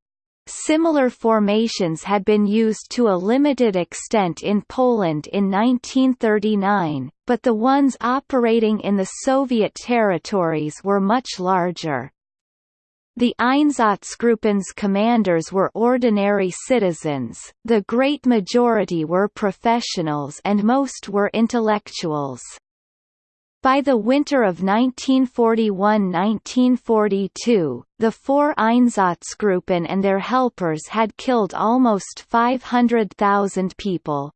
[SPEAKER 1] Similar formations had been used to a limited extent in Poland in 1939, but the ones operating in the Soviet territories were much larger. The Einsatzgruppen's commanders were ordinary citizens, the great majority were professionals and most were intellectuals. By the winter of 1941–1942, the four Einsatzgruppen and their helpers had killed almost 500,000 people.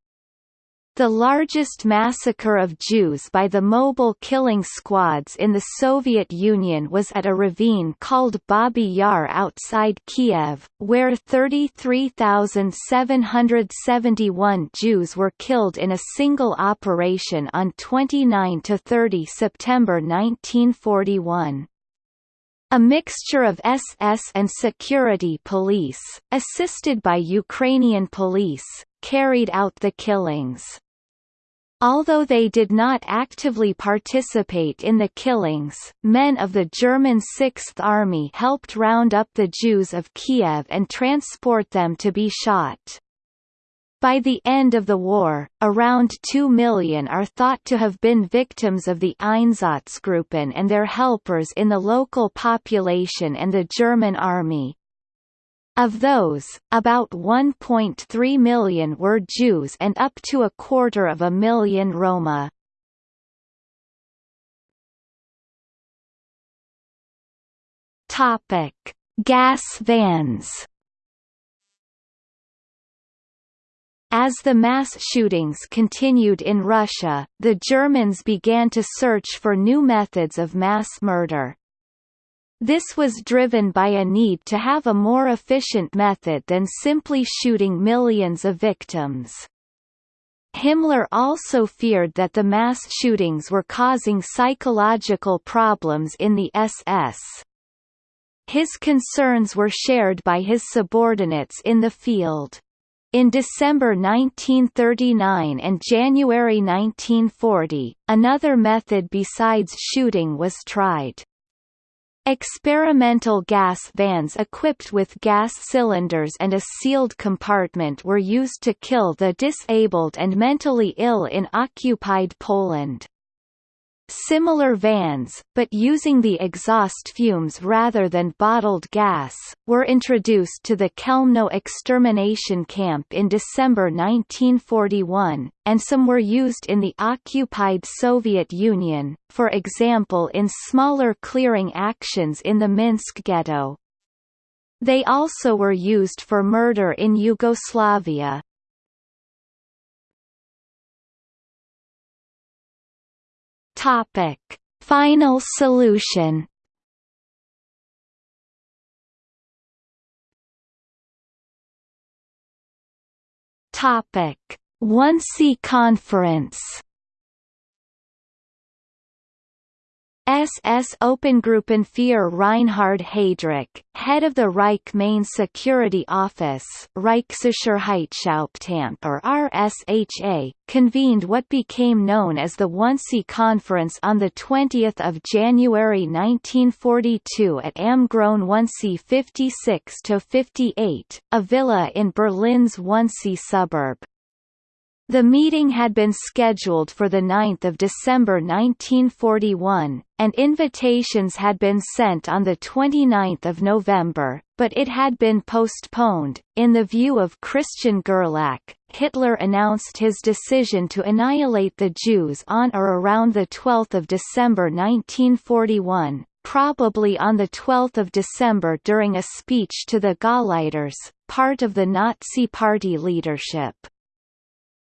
[SPEAKER 1] The largest massacre of Jews by the mobile killing squads in the Soviet Union was at a ravine called Babi Yar outside Kiev, where 33,771 Jews were killed in a single operation on 29–30 September 1941. A mixture of SS and security police, assisted by Ukrainian police, carried out the killings. Although they did not actively participate in the killings, men of the German Sixth Army helped round up the Jews of Kiev and transport them to be shot. By the end of the war, around 2 million are thought to have been victims of the Einsatzgruppen and their helpers in the local population and the German army. Of those, about 1.3 million were Jews and up to a quarter of a million Roma. Topic: Gas vans. As the mass shootings continued in Russia, the Germans began to search for new methods of mass murder. This was driven by a need to have a more efficient method than simply shooting millions of victims. Himmler also feared that the mass shootings were causing psychological problems in the SS. His concerns were shared by his subordinates in the field. In December 1939 and January 1940, another method besides shooting was tried. Experimental gas vans equipped with gas cylinders and a sealed compartment were used to kill the disabled and mentally ill in occupied Poland. Similar vans, but using the exhaust fumes rather than bottled gas, were introduced to the Chelmno extermination camp in December 1941, and some were used in the occupied Soviet Union, for example in smaller clearing actions in the Minsk ghetto. They also were used for murder in Yugoslavia. Topic: Final solution. Topic: Wannsee Conference. SS Obergruppenführer Reinhard Heydrich, head of the Reich Main Security Office Reichssicherheitshauptamt or RSHA, convened what became known as the Wannsee Conference on 20 January 1942 at Am Großen Wannsee 56-58, a villa in Berlin's Wannsee suburb. The meeting had been scheduled for 9 December 1941, and invitations had been sent on 29 November, but it had been postponed. In the view of Christian Gerlach, Hitler announced his decision to annihilate the Jews on or around 12 December 1941, probably on 12 December during a speech to the Gauleiters, part of the Nazi Party leadership.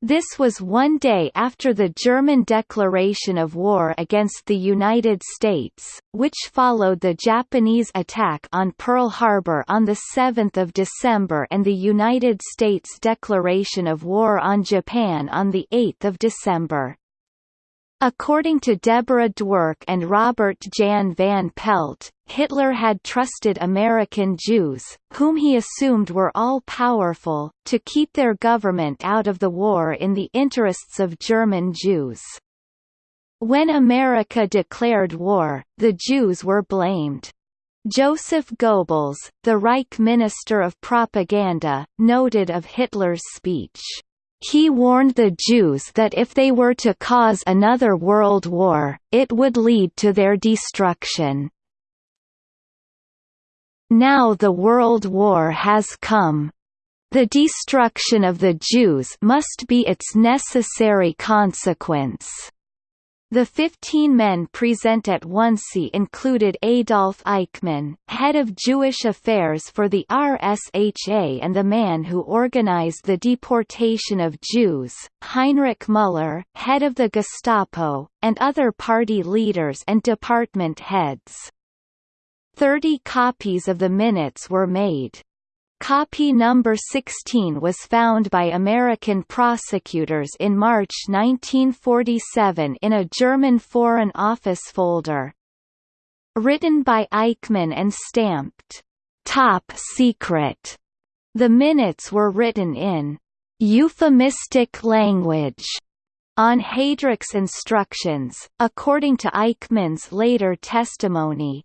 [SPEAKER 1] This was one day after the German declaration of war against the United States, which followed the Japanese attack on Pearl Harbor on 7 December and the United States declaration of war on Japan on 8 December. According to Deborah Dwork and Robert Jan van Pelt, Hitler had trusted American Jews, whom he assumed were all-powerful, to keep their government out of the war in the interests of German Jews. When America declared war, the Jews were blamed. Joseph Goebbels, the Reich Minister of Propaganda, noted of Hitler's speech, he warned the Jews that if they were to cause another world war, it would lead to their destruction. Now the world war has come. The destruction of the Jews must be its necessary consequence. The 15 men present at Wannsee included Adolf Eichmann, head of Jewish affairs for the RSHA and the man who organized the deportation of Jews, Heinrich Müller, head of the Gestapo, and other party leaders and department heads. Thirty copies of the minutes were made. Copy number 16 was found by American prosecutors in March 1947 in a German Foreign Office folder. Written by Eichmann and stamped, "'Top Secret'", the minutes were written in "'euphemistic language' on Heydrich's instructions, according to Eichmann's later testimony.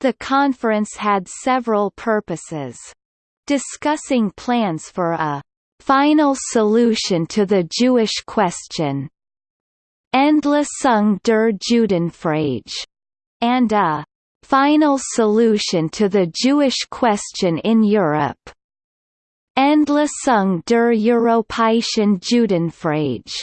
[SPEAKER 1] The conference had several purposes discussing plans for a final solution to the Jewish question Endlösung der Judenfrage, and a final solution to the Jewish question in Europe. Endlösung der Europäischen Judenfrage.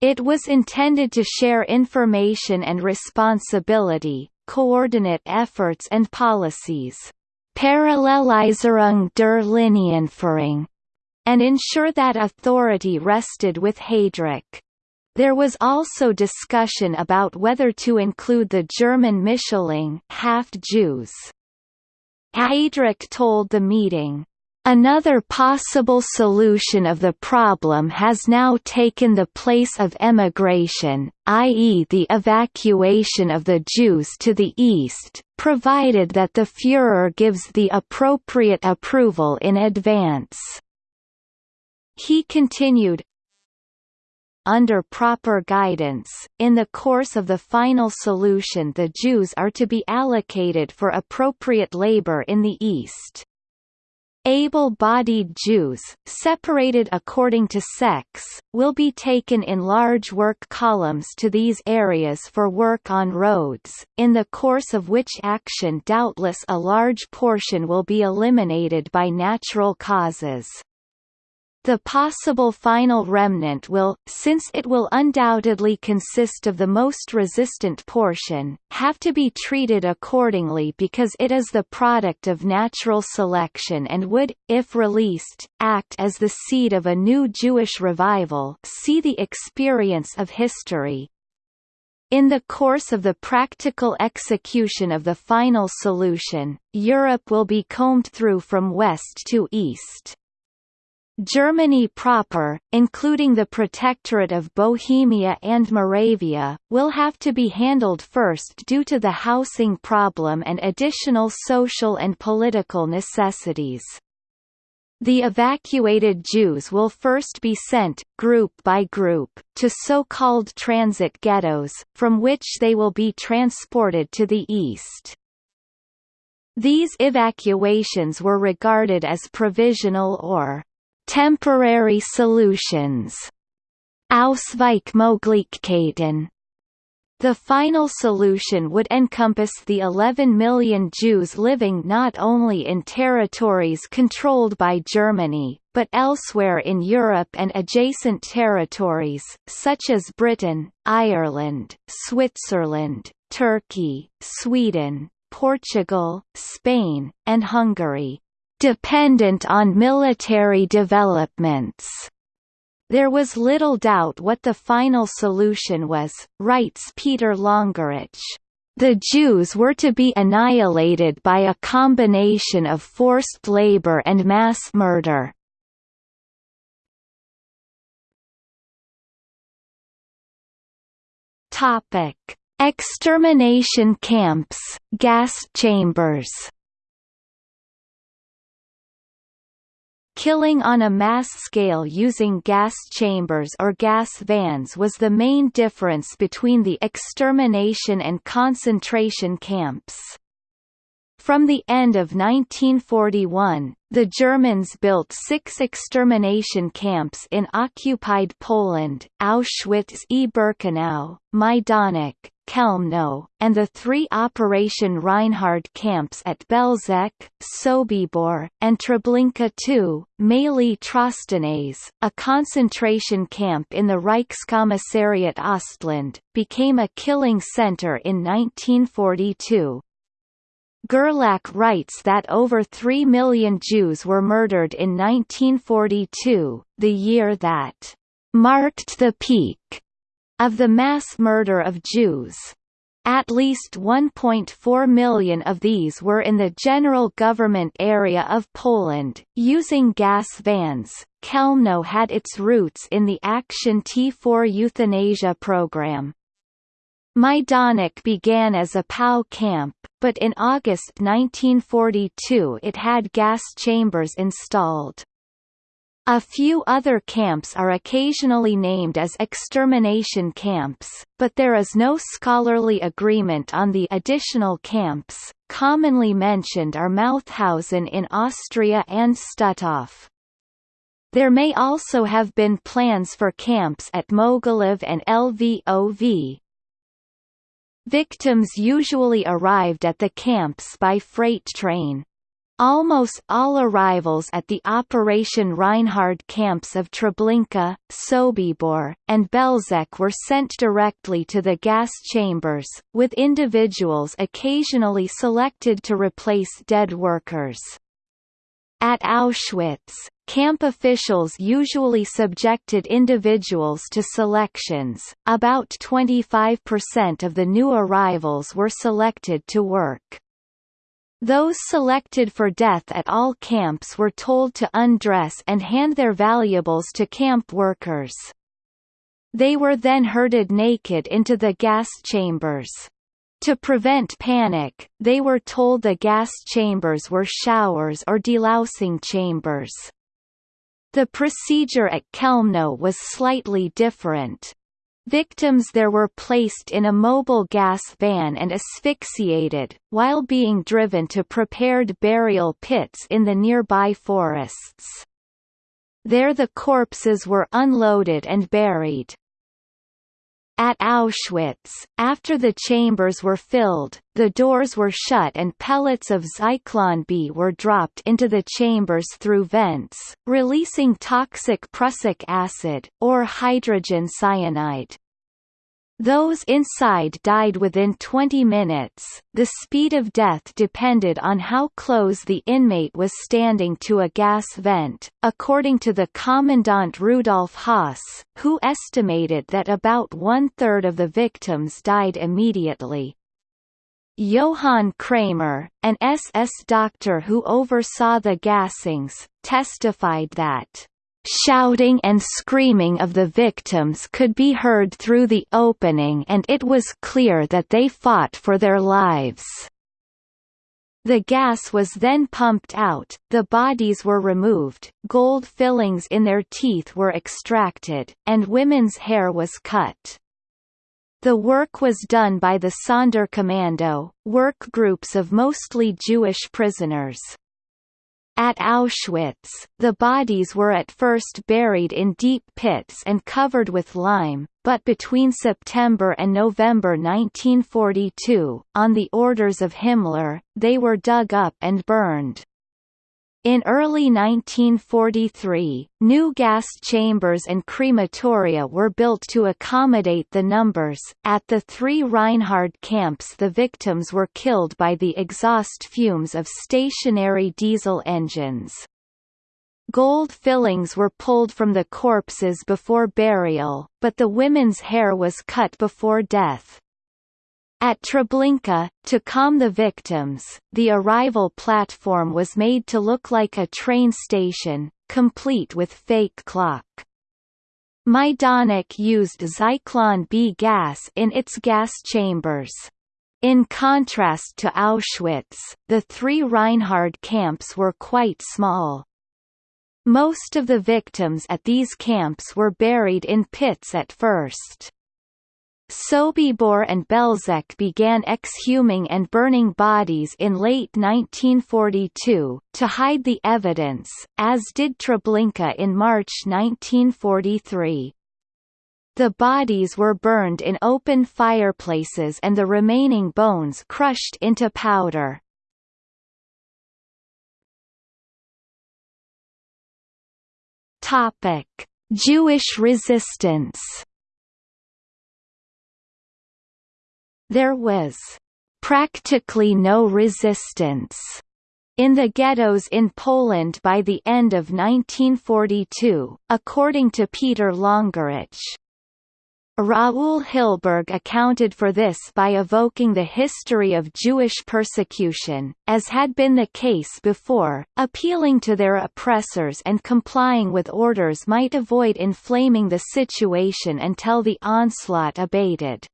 [SPEAKER 1] It was intended to share information and responsibility, coordinate efforts and policies. Parallelisierung der Linienführung, and ensure that authority rested with Heydrich. There was also discussion about whether to include the German Mischlinge half-Jews. Heydrich told the meeting, Another possible solution of the problem has now taken the place of emigration, i.e. the evacuation of the Jews to the east, provided that the Führer gives the appropriate approval in advance. He continued, under proper guidance, in the course of the final solution the Jews are to be allocated for appropriate labor in the East. Able-bodied Jews, separated according to sex, will be taken in large work columns to these areas for work on roads, in the course of which action doubtless a large portion will be eliminated by natural causes. The possible final remnant will, since it will undoubtedly consist of the most resistant portion, have to be treated accordingly because it is the product of natural selection and would, if released, act as the seed of a new Jewish revival see the experience of history. In the course of the practical execution of the final solution, Europe will be combed through from west to east. Germany proper, including the Protectorate of Bohemia and Moravia, will have to be handled first due to the housing problem and additional social and political necessities. The evacuated Jews will first be sent, group by group, to so-called transit ghettos, from which they will be transported to the east. These evacuations were regarded as provisional or Temporary solutions. Ausweichmöglichkeiten the final solution would encompass the 11 million Jews living not only in territories controlled by Germany, but elsewhere in Europe and adjacent territories, such as Britain, Ireland, Switzerland, Turkey, Sweden, Portugal, Spain, and Hungary dependent on military developments. There was little doubt what the final solution was, writes Peter Longerich. The Jews were to be annihilated by a combination of forced labor and mass murder. Extermination camps, gas chambers. Killing on a mass scale using gas chambers or gas vans was the main difference between the extermination and concentration camps. From the end of 1941, the Germans built six extermination camps in occupied Poland, Auschwitz-Birkenau, Majdanek, Chelmno, and the three Operation Reinhard camps at Belzec, Sobibor, and Treblinka II, Maly Trostenets, a concentration camp in the Reichskommissariat Ostland, became a killing center in 1942. Gerlach writes that over 3 million Jews were murdered in 1942, the year that marked the peak of the mass murder of Jews, at least 1.4 million of these were in the general government area of Poland, using gas vans. Chelmno had its roots in the Action T4 euthanasia program. Majdanek began as a POW camp, but in August 1942 it had gas chambers installed. A few other camps are occasionally named as extermination camps, but there is no scholarly agreement on the additional camps. Commonly mentioned are Mauthausen in Austria and Stutthof. There may also have been plans for camps at Mogilev and Lvov. Victims usually arrived at the camps by freight train. Almost all arrivals at the Operation Reinhard camps of Treblinka, Sobibor, and Belzec were sent directly to the gas chambers, with individuals occasionally selected to replace dead workers. At Auschwitz, camp officials usually subjected individuals to selections, about 25% of the new arrivals were selected to work. Those selected for death at all camps were told to undress and hand their valuables to camp workers. They were then herded naked into the gas chambers. To prevent panic, they were told the gas chambers were showers or delousing chambers. The procedure at Chelmno was slightly different. Victims there were placed in a mobile gas van and asphyxiated, while being driven to prepared burial pits in the nearby forests. There the corpses were unloaded and buried. At Auschwitz, after the chambers were filled, the doors were shut and pellets of Zyklon B were dropped into the chambers through vents, releasing toxic prussic acid, or hydrogen cyanide. Those inside died within 20 minutes. The speed of death depended on how close the inmate was standing to a gas vent, according to the commandant Rudolf Höss, who estimated that about one-third of the victims died immediately. Johann Kremer, an SS doctor who oversaw the gassings, testified that Shouting and screaming of the victims could be heard through the opening and it was clear that they fought for their lives. The gas was then pumped out, the bodies were removed, gold fillings in their teeth were extracted, and women's hair was cut. The work was done by the Sonderkommando, work groups of mostly Jewish prisoners. At Auschwitz, the bodies were at first buried in deep pits and covered with lime, but between September and November 1942, on the orders of Himmler, they were dug up and burned. In early 1943, new gas chambers and crematoria were built to accommodate the numbers. At the three Reinhard camps, the victims were killed by the exhaust fumes of stationary diesel engines. Gold fillings were pulled from the corpses before burial, but the women's hair was cut before death. At Treblinka, to calm the victims, the arrival platform was made to look like a train station, complete with fake clock. Majdanek used Zyklon B gas in its gas chambers. In contrast to Auschwitz, the three Reinhard camps were quite small. Most of the victims at these camps were buried in pits at first. Sobibor and Belzec began exhuming and burning bodies in late 1942, to hide the evidence, as did Treblinka in March 1943. The bodies were burned in open fireplaces and the remaining bones crushed into powder. Jewish resistance. There was practically no resistance in the ghettos in Poland by the end of 1942, according to Peter Longerich. Raoul Hilberg accounted for this by evoking the history of Jewish persecution, as had been the case before, appealing to their oppressors and complying with orders might avoid inflaming the situation until the onslaught abated.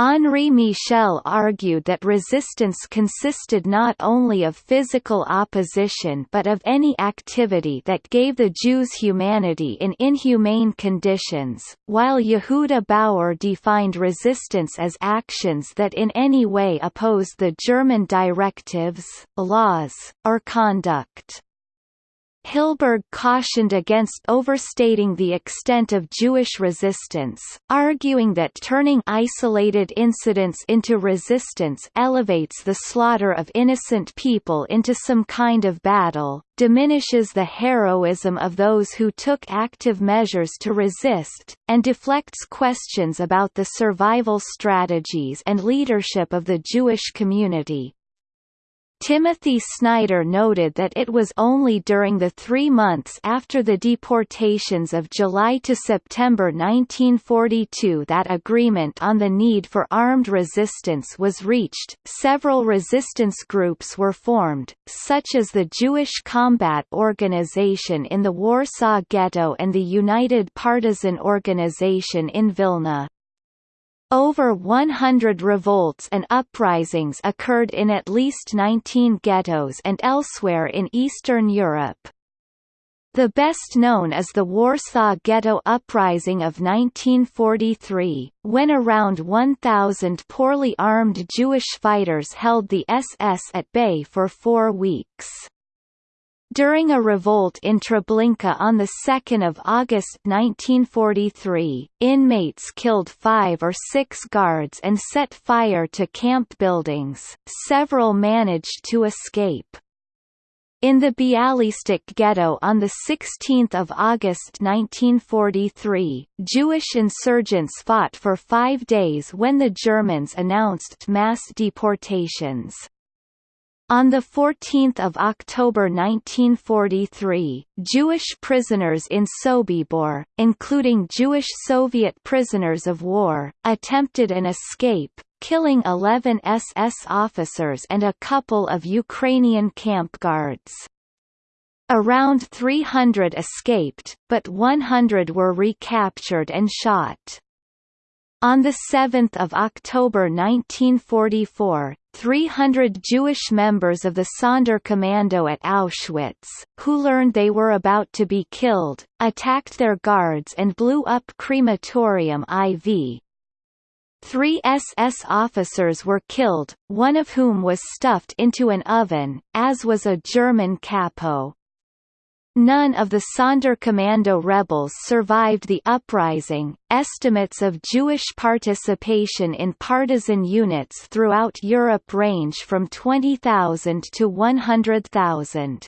[SPEAKER 1] Henri Michel argued that resistance consisted not only of physical opposition but of any activity that gave the Jews humanity in inhumane conditions, while Yehuda Bauer defined resistance as actions that in any way opposed the German directives, laws, or conduct. Hilberg cautioned against overstating the extent of Jewish resistance, arguing that turning isolated incidents into resistance elevates the slaughter of innocent people into some kind of battle, diminishes the heroism of those who took active measures to resist, and deflects questions about the survival strategies and leadership of the Jewish community. Timothy Snyder noted that it was only during the three months after the deportations of July to September 1942 that agreement on the need for armed resistance was reached. Several resistance groups were formed, such as the Jewish Combat Organization in the Warsaw Ghetto and the United Partisan Organization in Vilna. Over 100 revolts and uprisings occurred in at least 19 ghettos and elsewhere in Eastern Europe. The best known is the Warsaw Ghetto Uprising of 1943, when around 1,000 poorly armed Jewish fighters held the SS at bay for four weeks. During a revolt in Treblinka on 2 August 1943, inmates killed five or six guards and set fire to camp buildings, several managed to escape. In the Bialystok ghetto on 16 August 1943, Jewish insurgents fought for five days when the Germans announced mass deportations. On 14 October 1943, Jewish prisoners in Sobibor, including Jewish Soviet prisoners of war, attempted an escape, killing 11 SS officers and a couple of Ukrainian camp guards. Around 300 escaped, but 100 were recaptured and shot. On 7 October 1944, 300 Jewish members of the Sonderkommando at Auschwitz, who learned they were about to be killed, attacked their guards and blew up crematorium IV. Three SS officers were killed, one of whom was stuffed into an oven, as was a German capo. None of the Sonderkommando rebels survived the uprising. Estimates of Jewish participation in partisan units throughout Europe range from 20,000 to 100,000.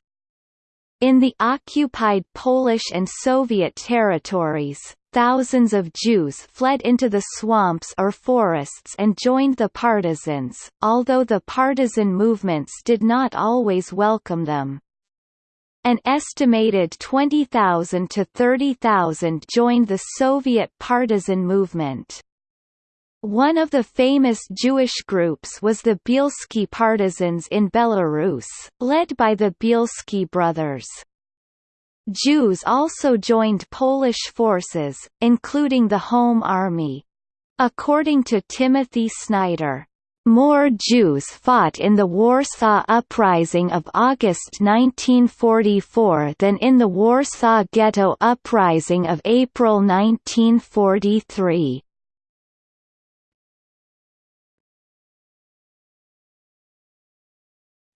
[SPEAKER 1] In the occupied Polish and Soviet territories, thousands of Jews fled into the swamps or forests and joined the partisans, although the partisan movements did not always welcome them. An estimated 20,000 to 30,000 joined the Soviet partisan movement. One of the famous Jewish groups was the Bielski partisans in Belarus, led by the Bielski brothers. Jews also joined Polish forces, including the Home Army. According to Timothy Snyder, more Jews fought in the Warsaw Uprising of August 1944 than in the Warsaw Ghetto Uprising of April 1943.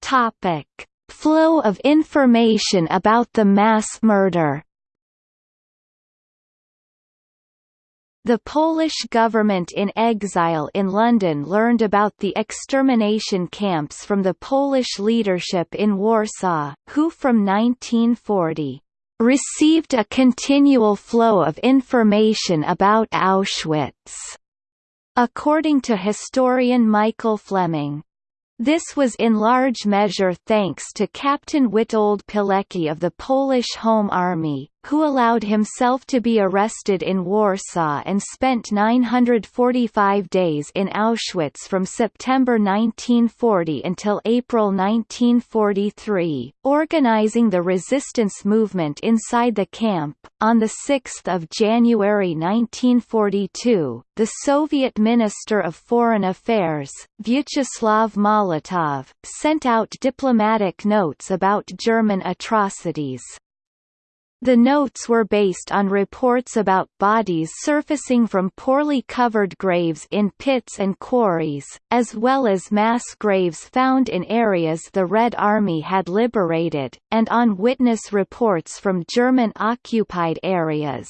[SPEAKER 1] Topic: Flow of information about the mass murder The Polish government in exile in London learned about the extermination camps from the Polish leadership in Warsaw, who from 1940 received a continual flow of information about Auschwitz. According to historian Michael Fleming, this was in large measure thanks to Captain Witold Pilecki of the Polish Home Army, who allowed himself to be arrested in Warsaw and spent 945 days in Auschwitz from September 1940 until April 1943, organizing the resistance movement inside the camp. On 6 January 1942, the Soviet Minister of Foreign Affairs, Vyacheslav Molotov, sent out diplomatic notes about German atrocities. The notes were based on reports about bodies surfacing from poorly covered graves in pits and quarries, as well as mass graves found in areas the Red Army had liberated, and on witness reports from German-occupied areas.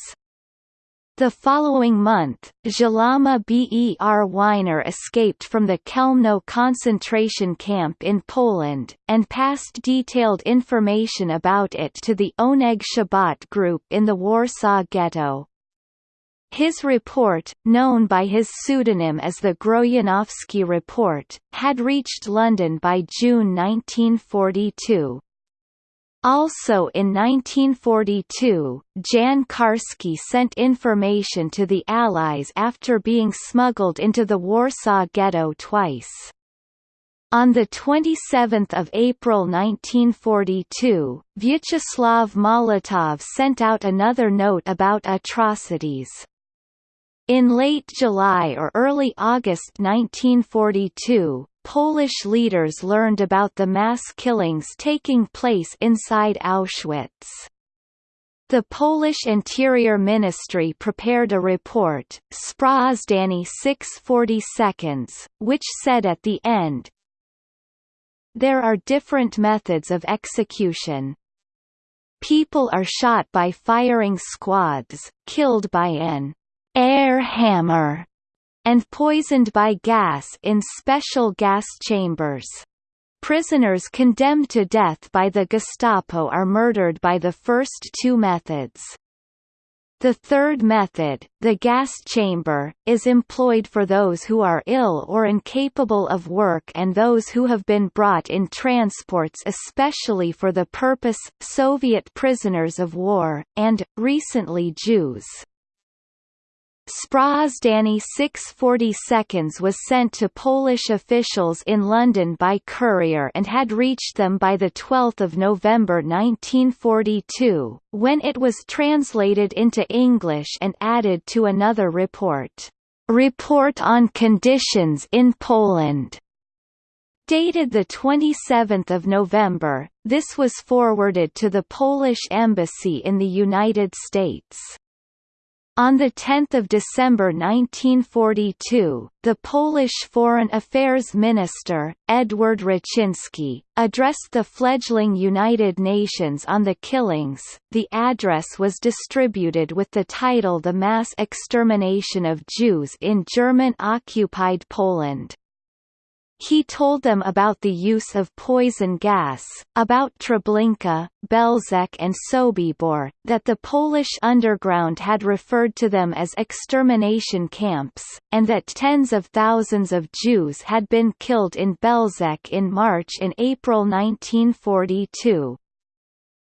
[SPEAKER 1] The following month, Szlama Ber Weiner escaped from the Chełmno concentration camp in Poland, and passed detailed information about it to the Oneg Shabbat group in the Warsaw Ghetto. His report, known by his pseudonym as the Grojanowski Report, had reached London by June 1942. Also in 1942, Jan Karski sent information to the Allies after being smuggled into the Warsaw Ghetto twice. On 27 April 1942, Vyacheslav Molotov sent out another note about atrocities. In late July or early August 1942, Polish leaders learned about the mass killings taking place inside Auschwitz. The Polish Interior Ministry prepared a report, Sprawozdanie 640 seconds, which said at the end, There are different methods of execution. People are shot by firing squads, killed by an air hammer, and poisoned by gas in special gas chambers. Prisoners condemned to death by the Gestapo are murdered by the first two methods. The third method, the gas chamber, is employed for those who are ill or incapable of work and those who have been brought in transports especially for the purpose, Soviet prisoners of war, and, recently Jews. Sprawozdanie 640 seconds was sent to Polish officials in London by courier and had reached them by 12 November 1942, when it was translated into English and added to another report, Report on Conditions in Poland. Dated 27 November, this was forwarded to the Polish Embassy in the United States. On 10 December 1942, the Polish Foreign Affairs Minister, Edward Raczyński, addressed the fledgling United Nations on the killings. The address was distributed with the title The Mass Extermination of Jews in German-occupied Poland. He told them about the use of poison gas, about Treblinka, Belzec and Sobibor, that the Polish underground had referred to them as extermination camps, and that tens of thousands of Jews had been killed in Belzec in March and April 1942.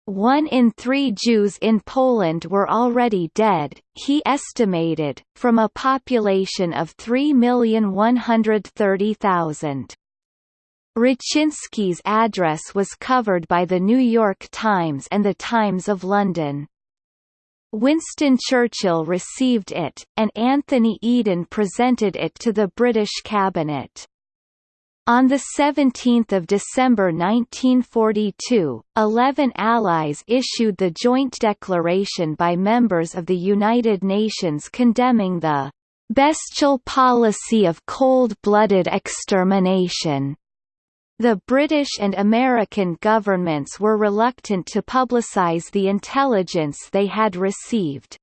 [SPEAKER 1] One in three Jews in Poland were already dead, he estimated, from a population of 3,130,000. Raczyński's address was covered by The New York Times and The Times of London. Winston Churchill received it, and Anthony Eden presented it to the British cabinet. On 17 December 1942, eleven allies issued the joint declaration by members of the United Nations condemning the "...bestial policy of cold-blooded extermination." The British and American governments were reluctant to publicise the intelligence they had received.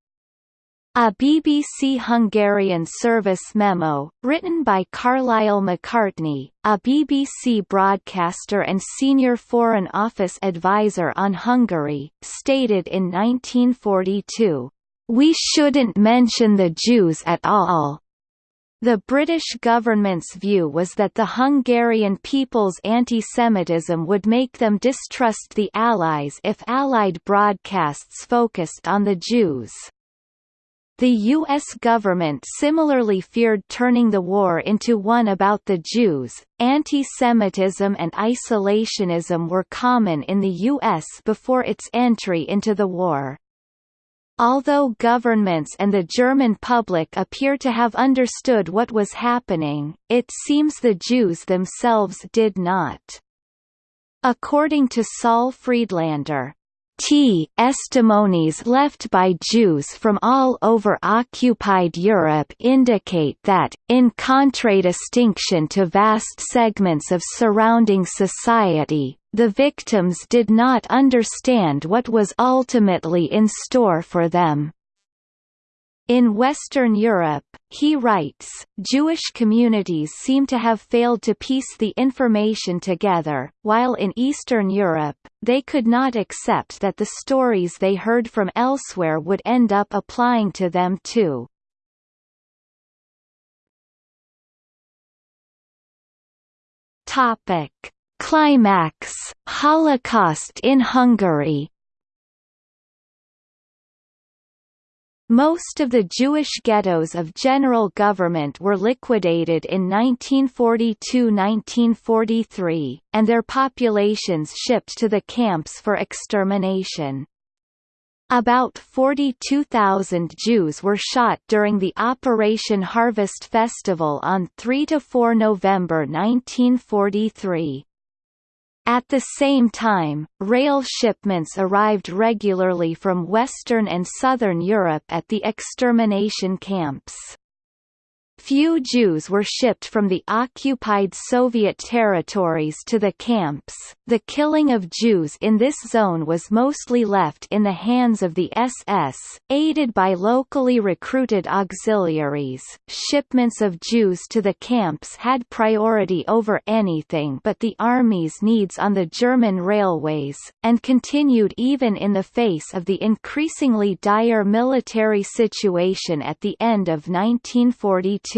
[SPEAKER 1] A BBC Hungarian service memo, written by Carlile Macartney, a BBC broadcaster and senior Foreign Office advisor on Hungary, stated in 1942, "...we shouldn't mention the Jews at all." The British government's view was that the Hungarian people's anti-Semitism would make them distrust the Allies if Allied broadcasts focused on the Jews. The U.S. government similarly feared turning the war into one about the Jews. Anti-Semitism and isolationism were common in the U.S. before its entry into the war. Although governments and the German public appear to have understood what was happening, it seems the Jews themselves did not. According to Saul Friedlander, T testimonies left by Jews from all over occupied Europe indicate that, in contradistinction to vast segments of surrounding society, the victims did not understand what was ultimately in store for them. In Western Europe, he writes, Jewish communities seem to have failed to piece the information together, while in Eastern Europe, they could not accept that the stories they heard from elsewhere would end up applying to them too. Climax, Holocaust in Hungary Most of the Jewish ghettos of general government were liquidated in 1942–1943, and their populations shipped to the camps for extermination. About 42,000 Jews were shot during the Operation Harvest Festival on 3–4 November 1943. At the same time, rail shipments arrived regularly from Western and Southern Europe at the extermination camps. Few Jews were shipped from the occupied Soviet territories to the camps. The killing of Jews in this zone was mostly left in the hands of the SS, aided by locally recruited auxiliaries. Shipments of Jews to the camps had priority over anything but the army's needs on the German railways, and continued even in the face of the increasingly dire military situation at the end of 1942.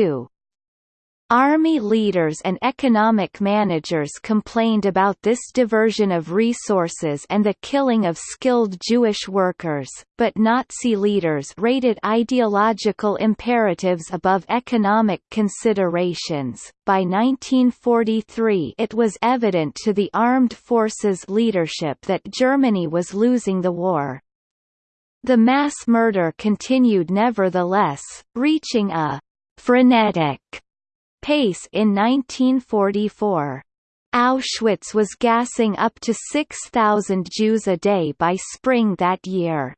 [SPEAKER 1] Army leaders and economic managers complained about this diversion of resources and the killing of skilled Jewish workers, but Nazi leaders rated ideological imperatives above economic considerations. By 1943 it was evident to the armed forces leadership that Germany was losing the war. The mass murder continued nevertheless, reaching a frenetic pace in 1944. Auschwitz was gassing up to 6,000 Jews a day by spring that year.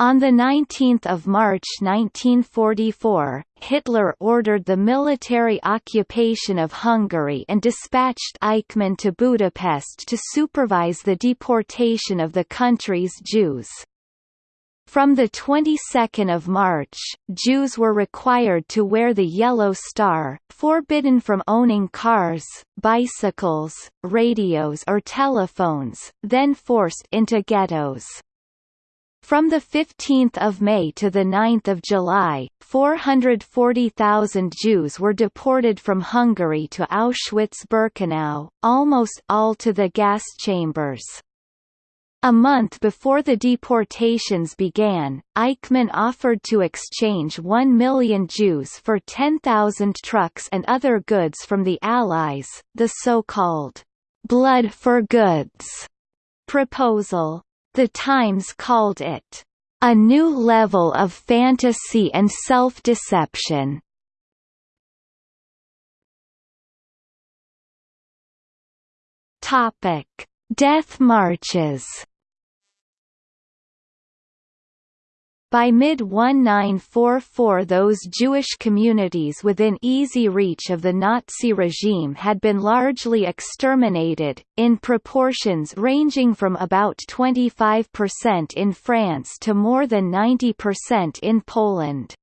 [SPEAKER 1] On 19 March 1944, Hitler ordered the military occupation of Hungary and dispatched Eichmann to Budapest to supervise the deportation of the country's Jews. From the 22nd of March, Jews were required to wear the yellow star, forbidden from owning cars, bicycles, radios or telephones, then forced into ghettos. From 15 May to 9 July, 440,000 Jews were deported from Hungary to Auschwitz-Birkenau, almost all to the gas chambers. A month before the deportations began, Eichmann offered to exchange 1 million Jews for 10,000 trucks and other goods from the Allies, the so-called «blood for goods» proposal. The Times called it «a new level of fantasy and self-deception». Death marches. By mid-1944 those Jewish communities within easy reach of the Nazi regime had been largely exterminated, in proportions ranging from about 25% in France to more than 90% in Poland.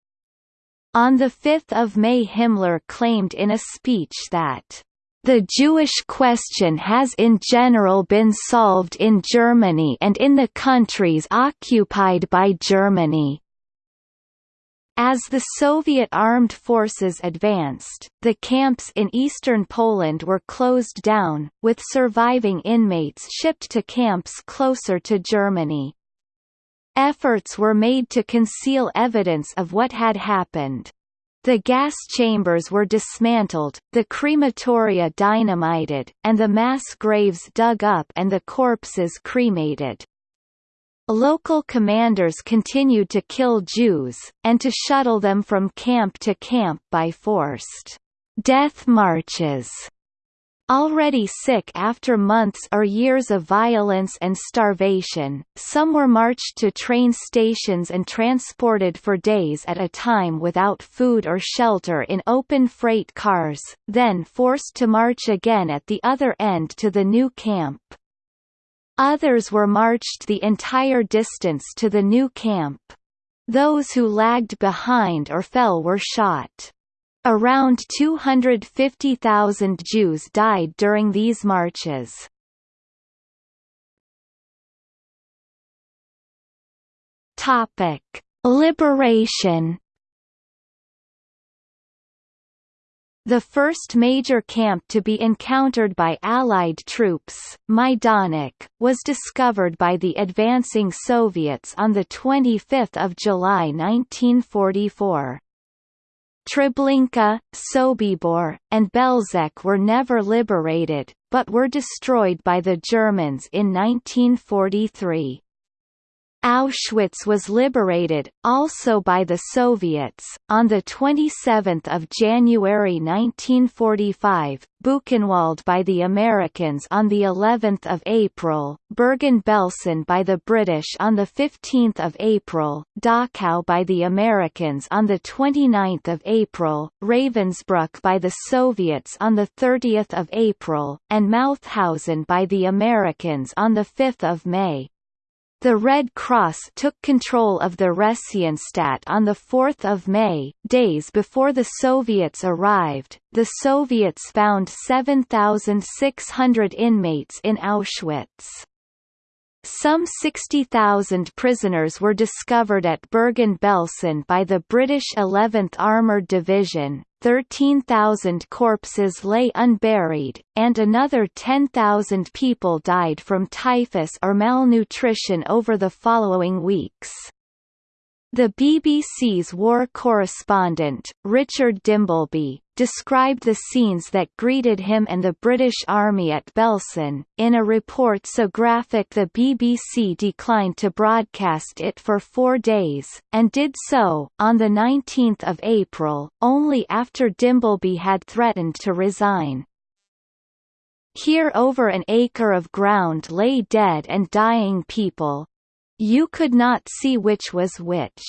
[SPEAKER 1] On 5 May Himmler claimed in a speech that the Jewish question has in general been solved in Germany and in the countries occupied by Germany. As the Soviet armed forces advanced, the camps in eastern Poland were closed down, with surviving inmates shipped to camps closer to Germany. Efforts were made to conceal evidence of what had happened. The gas chambers were dismantled, the crematoria dynamited, and the mass graves dug up and the corpses cremated. Local commanders continued to kill Jews, and to shuttle them from camp to camp by forced death marches. Already sick after months or years of violence and starvation, some were marched to train stations and transported for days at a time without food or shelter in open freight cars, then forced to march again at the other end to the new camp. Others were marched the entire distance to the new camp. Those who lagged behind or fell were shot. Around 250,000 Jews died during these marches. Topic: Liberation. The first major camp to be encountered by Allied troops, Majdanek, was discovered by the advancing Soviets on 25 July 1944. Treblinka, Sobibor, and Belzec were never liberated, but were destroyed by the Germans in 1943. Auschwitz was liberated, also by the Soviets, on 27 January 1945, Buchenwald by the Americans on of April, Bergen-Belsen by the British on 15 April, Dachau by the Americans on 29 April, Ravensbrück by the Soviets on 30 April, and Mauthausen by the Americans on 5 May. The Red Cross took control of the Theresienstadt on 4 May, days before the Soviets arrived. The Soviets found 7,600 inmates in Auschwitz. Some 60,000 prisoners were discovered at Bergen-Belsen by the British 11th Armoured Division, 13,000 corpses lay unburied, and another 10,000 people died from typhus or malnutrition over the following weeks. The BBC's war correspondent, Richard Dimbleby, described the scenes that greeted him and the British Army at Belsen, in a report so graphic the BBC declined to broadcast it for four days, and did so, on 19 April, only after Dimbleby had threatened to resign. Here over an acre of ground lay dead and dying people, you could not see which was which.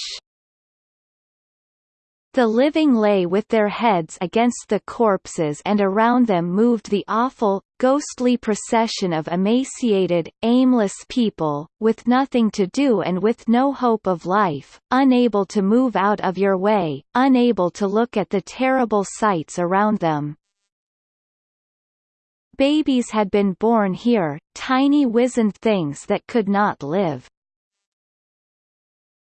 [SPEAKER 1] The living lay with their heads against the corpses and around them moved the awful, ghostly procession of emaciated, aimless people, with nothing to do and with no hope of life, unable to move out of your way, unable to look at the terrible sights around them. Babies had been born here, tiny wizened things that could not live.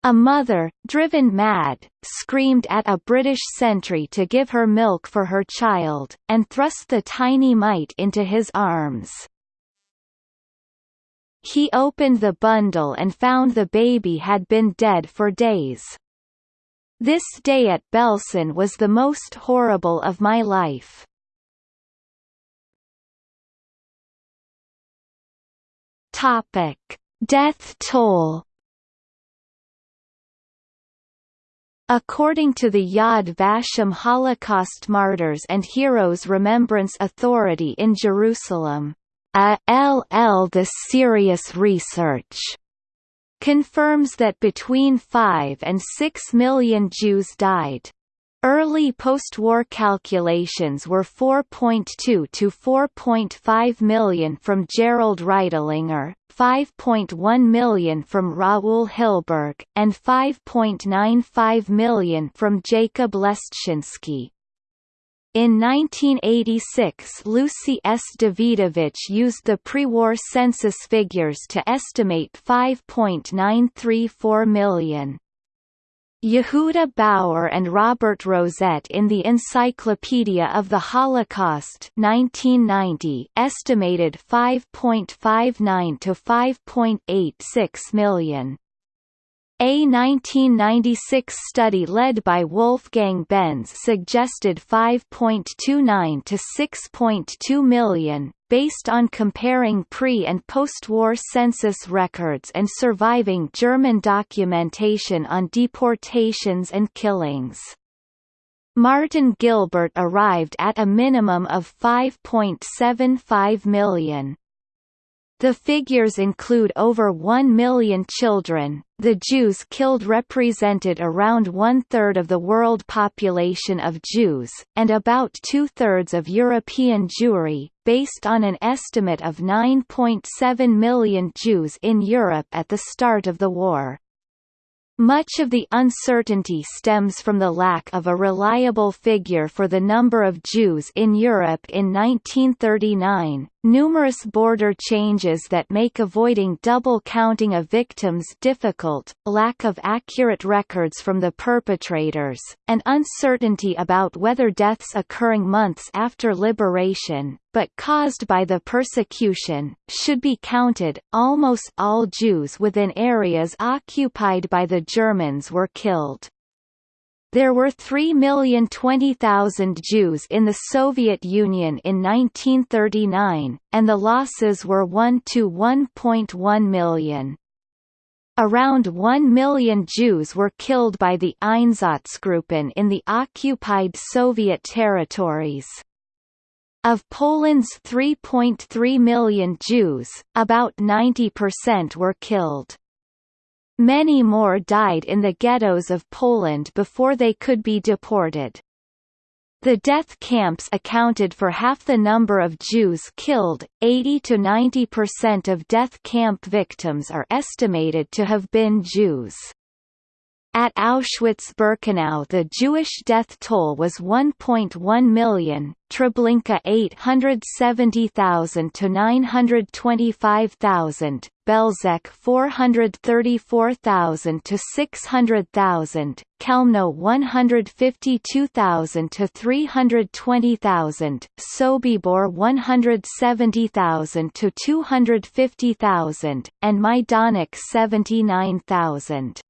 [SPEAKER 1] A mother, driven mad, screamed at a British sentry to give her milk for her child, and thrust the tiny mite into his arms. he opened the bundle and found the baby had been dead for days. This day at Belsen was the most horrible of my life. Topic: Death toll. According to the Yad Vashem Holocaust Martyrs and Heroes Remembrance Authority in Jerusalem, a. LL the serious research confirms that between 5 and 6 million Jews died. Early post-war calculations were 4.2 to 4.5 million from Gerald Reitlinger, 5.1 million from Raoul Hilberg, and 5.95 million from Jacob Lestschinsky. In 1986 Lucy S. Dawidowicz used the pre-war census figures to estimate 5.934 million. Yehuda Bauer and Robert Rozett in the Encyclopedia of the Holocaust 1990 estimated 5.59 to 5.86 million. A 1996 study led by Wolfgang Benz suggested 5.29 to 6.2 million, based on comparing pre- and post-war census records and surviving German documentation on deportations and killings. Martin Gilbert arrived at a minimum of 5.75 million. The figures include over 1 million children. The Jews killed represented around one third of the world population of Jews, and about two thirds of European Jewry, based on an estimate of 9.7 million Jews in Europe at the start of the war. Much of the uncertainty stems from the lack of a reliable figure for the number of Jews in Europe in 1939, numerous border changes that make avoiding double counting of victims difficult, lack of accurate records from the perpetrators, and uncertainty about whether deaths occurring months after liberation, but caused by the persecution, should be counted. Almost all Jews within areas occupied by the Germans were killed. There were 3,020,000 Jews in the Soviet Union in 1939, and the losses were 1 to 1.1 million. Around 1 million Jews were killed by the Einsatzgruppen in the occupied Soviet territories. Of Poland's 3.3 million Jews, about 90% were killed. Many more died in the ghettos of Poland before they could be deported. The death camps accounted for half the number of Jews killed. 80 to 90% of death camp victims are estimated to have been Jews. At Auschwitz-Birkenau the Jewish death toll was 1.1 million, Treblinka 870,000 to 925,000, Belzec 434,000 to 600,000, Chełmno 152,000 to 320,000, Sobibor 170,000 to 250,000, and Majdanek 79,000.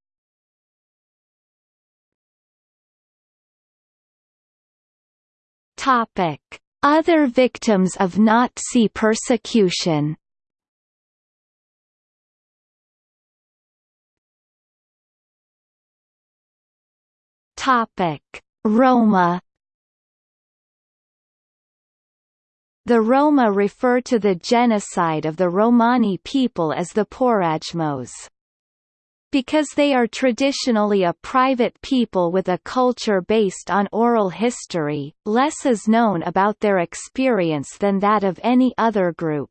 [SPEAKER 1] Topic: Other victims of Nazi persecution. Topic: Roma. The Roma refer to the genocide of the Romani people as the Porajmos. Because they are traditionally a private people with a culture based on oral history, less is known about their experience than that of any other group.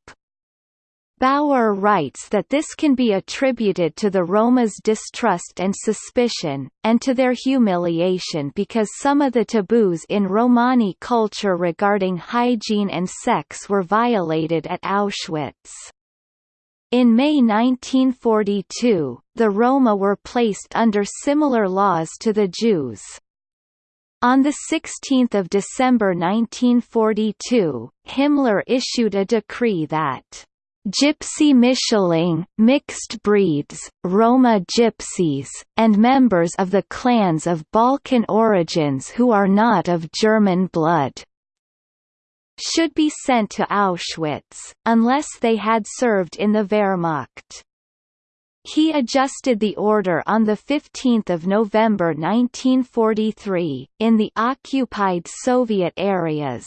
[SPEAKER 1] Bauer writes that this can be attributed to the Roma's distrust and suspicion, and to their humiliation because some of the taboos in Romani culture regarding hygiene and sex were violated at Auschwitz. In May 1942, the Roma were placed under similar laws to the Jews. On 16 December 1942, Himmler issued a decree that Gypsy Mischling, mixed breeds, Roma gypsies, and members of the clans of Balkan origins who are not of German blood should be sent to Auschwitz, unless they had served in the Wehrmacht. He adjusted the order on 15 November 1943, in the occupied Soviet areas.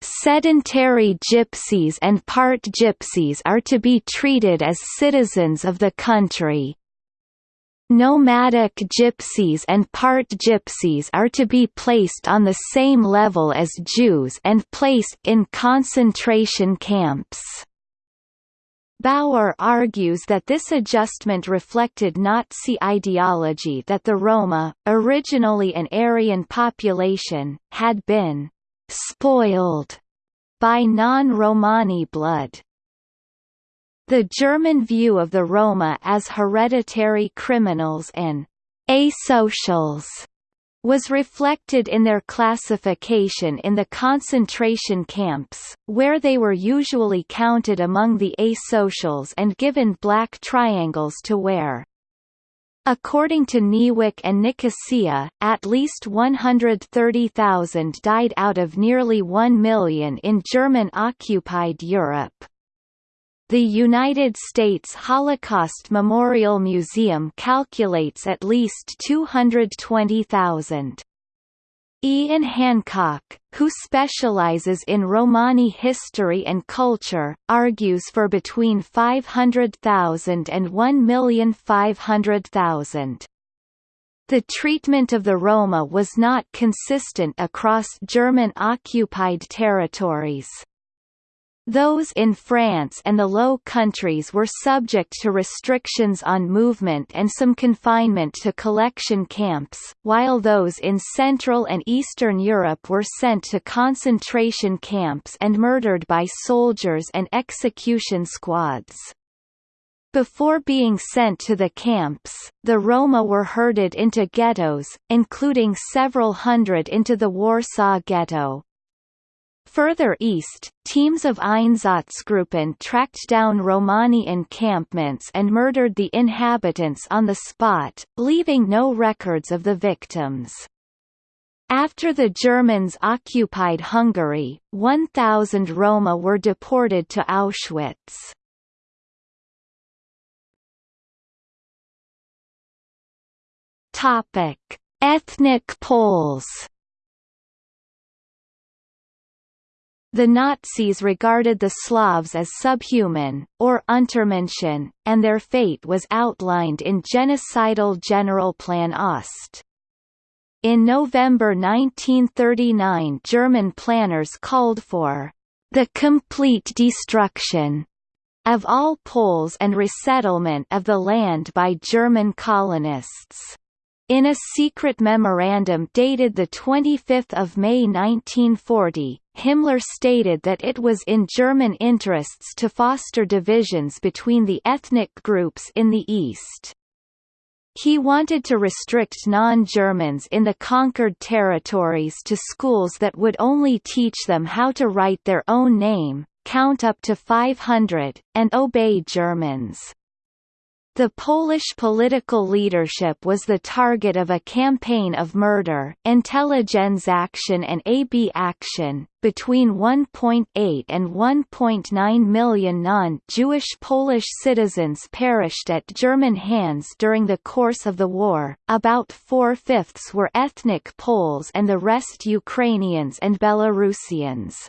[SPEAKER 1] Sedentary gypsies and part gypsies are to be treated as citizens of the country. Nomadic gypsies and part gypsies are to be placed on the same level as Jews and placed in concentration camps. Bauer argues that this adjustment reflected Nazi ideology that the Roma, originally an Aryan population, had been «spoiled» by non-Romani blood. The German view of the Roma as hereditary criminals and asocials was reflected in their classification in the concentration camps, where they were usually counted among the asocials and given black triangles to wear. According to Niewyk and Nicosia, at least 130,000 died out of nearly 1 million in German-occupied Europe. The United States Holocaust Memorial Museum calculates at least 220,000. Ian Hancock, who specializes in Romani history and culture, argues for between 500,000 and 1,500,000. The treatment of the Roma was not consistent across German-occupied territories. Those in France and the Low Countries were subject to restrictions on movement and some confinement to collection camps, while those in Central and Eastern Europe were sent to concentration camps and murdered by soldiers and execution squads. Before being sent to the camps, the Roma were herded into ghettos, including several hundred into the Warsaw Ghetto. Further east, teams of Einsatzgruppen tracked down Romani encampments and murdered the inhabitants on the spot, leaving no records of the victims. After the Germans occupied Hungary, 1,000 Roma were deported to Auschwitz. Ethnic Poles The Nazis regarded the Slavs as subhuman, or Untermenschen, and their fate was outlined in genocidal Generalplan Ost. In November 1939 German planners called for the complete destruction of all Poles and resettlement of the land by German colonists. In a secret memorandum dated 25 May 1940, Himmler stated that it was in German interests to foster divisions between the ethnic groups in the East. He wanted to restrict non-Germans in the conquered territories to schools that would only teach them how to write their own name, count up to 500, and obey Germans. The Polish political leadership was the target of a campaign of murder Intelligenzaktion and AB Action. Between 1.8 and 1.9 million non-Jewish Polish citizens perished at German hands during the course of the war, about four-fifths were ethnic Poles and the rest Ukrainians and Belarusians.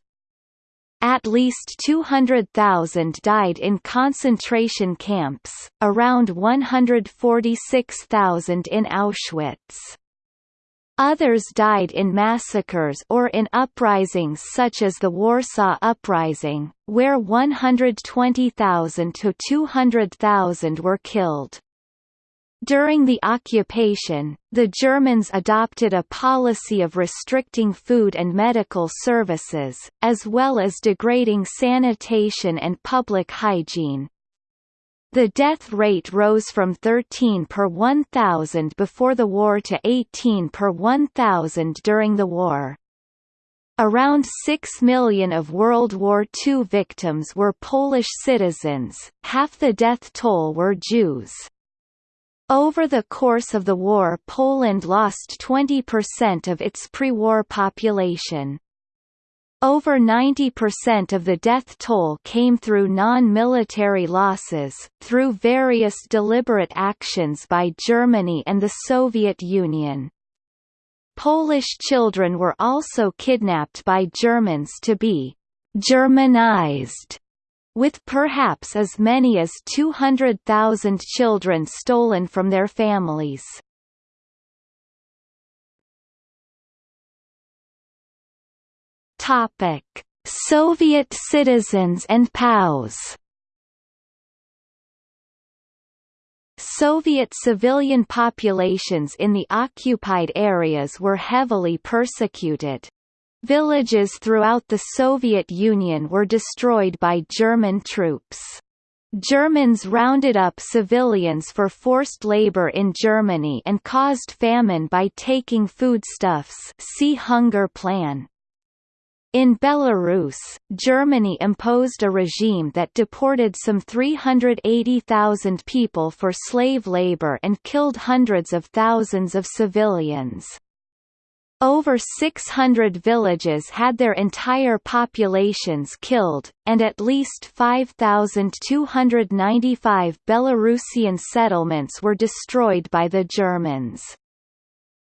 [SPEAKER 1] At least 200,000 died in concentration camps, around 146,000 in Auschwitz. Others died in massacres or in uprisings such as the Warsaw Uprising, where 120,000 to 200,000 were killed. During the occupation, the Germans adopted a policy of restricting food and medical services, as well as degrading sanitation and public hygiene. The death rate rose from 13 per 1,000 before the war to 18 per 1,000 during the war. Around 6 million of World War II victims were Polish citizens, half the death toll were Jews. Over the course of the war Poland lost 20% of its pre-war population. Over 90% of the death toll came through non-military losses, through various deliberate actions by Germany and the Soviet Union. Polish children were also kidnapped by Germans to be «Germanized», with perhaps as many as 200,000 children stolen from their families. Topic: Soviet citizens and POWs Soviet civilian populations in the occupied areas were heavily persecuted. Villages throughout the Soviet Union were destroyed by German troops. Germans rounded up civilians for forced labor in Germany and caused famine by taking foodstuffs see Hunger Plan. In Belarus, Germany imposed a regime that deported some 380,000 people for slave labor and killed hundreds of thousands of civilians. Over 600 villages had their entire populations killed, and at least 5,295 Belarusian settlements were destroyed by the Germans.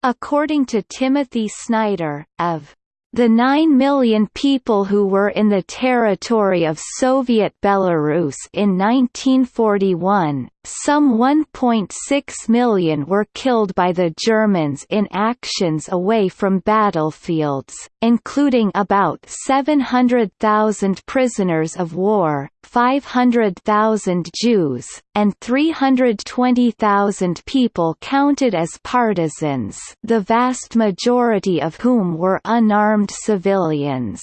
[SPEAKER 1] According to Timothy Snyder, of the 9 million people who were in the territory of Soviet Belarus in 1941, some 1.6 million were killed by the Germans in actions away from battlefields, including about 700,000 prisoners of war, 500,000 Jews, and 320,000 people counted as partisans the vast majority of whom were unarmed civilians.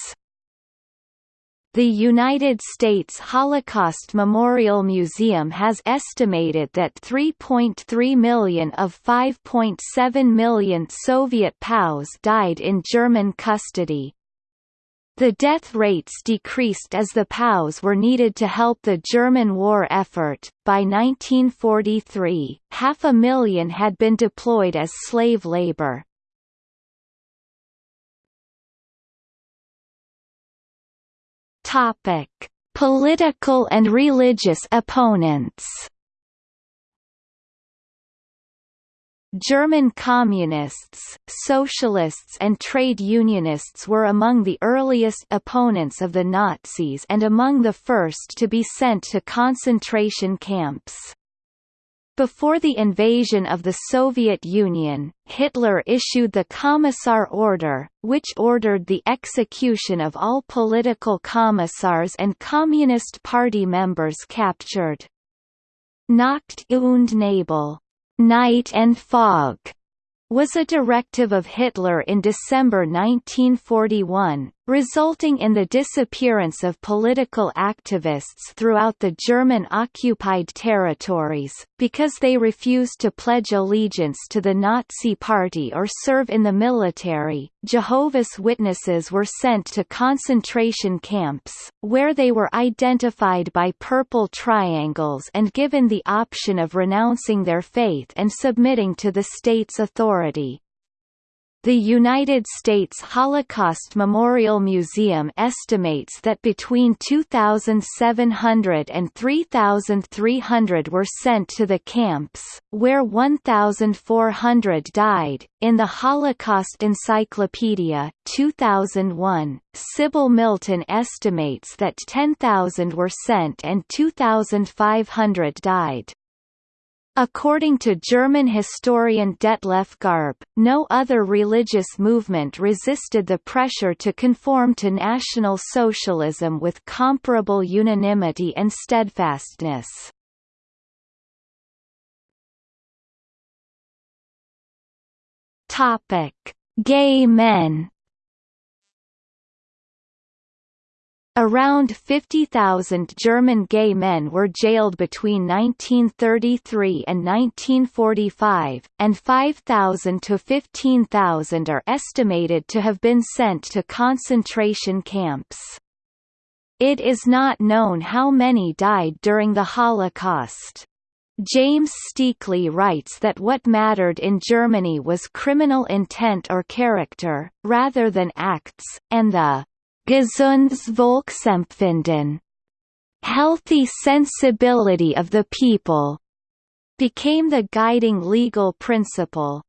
[SPEAKER 1] The United States Holocaust Memorial Museum has estimated that 3.3 million of 5.7 million Soviet POWs died in German custody. The death rates decreased as the POWs were needed to help the German war effort. By 1943, half a million had been deployed as slave labor. Topic: Political and religious opponents. German communists, socialists and trade unionists were among the earliest opponents of the Nazis and among the first to be sent to concentration camps. Before the invasion of the Soviet Union, Hitler issued the Commissar Order, which ordered the execution of all political commissars and Communist Party members captured. Nacht und Nebel, night and fog, was a directive of Hitler in December 1941, resulting in the disappearance of political activists throughout the German-occupied territories, because they refused to pledge allegiance to the Nazi Party or serve in the military. Jehovah's Witnesses were sent to concentration camps, where they were identified by purple triangles and given the option of renouncing their faith and submitting to the state's authority. The United States Holocaust Memorial Museum estimates that between 2,700 and 3,300 were sent to the camps, where 1,400 died. In the Holocaust Encyclopedia, 2001, Sybil Milton estimates that 10,000 were sent and 2,500 died. According to German historian Detlef Garbe, no other religious movement resisted the pressure to conform to National Socialism with comparable unanimity and steadfastness. Gay men Around 50,000 German gay men were jailed between 1933 and 1945, and 5,000 to 15,000 are estimated to have been sent to concentration camps. It is not known how many died during the Holocaust. James Steakley writes that what mattered in Germany was criminal intent or character, rather than acts, and the gesundes Volksempfinden healthy sensibility of the people became the guiding legal principle.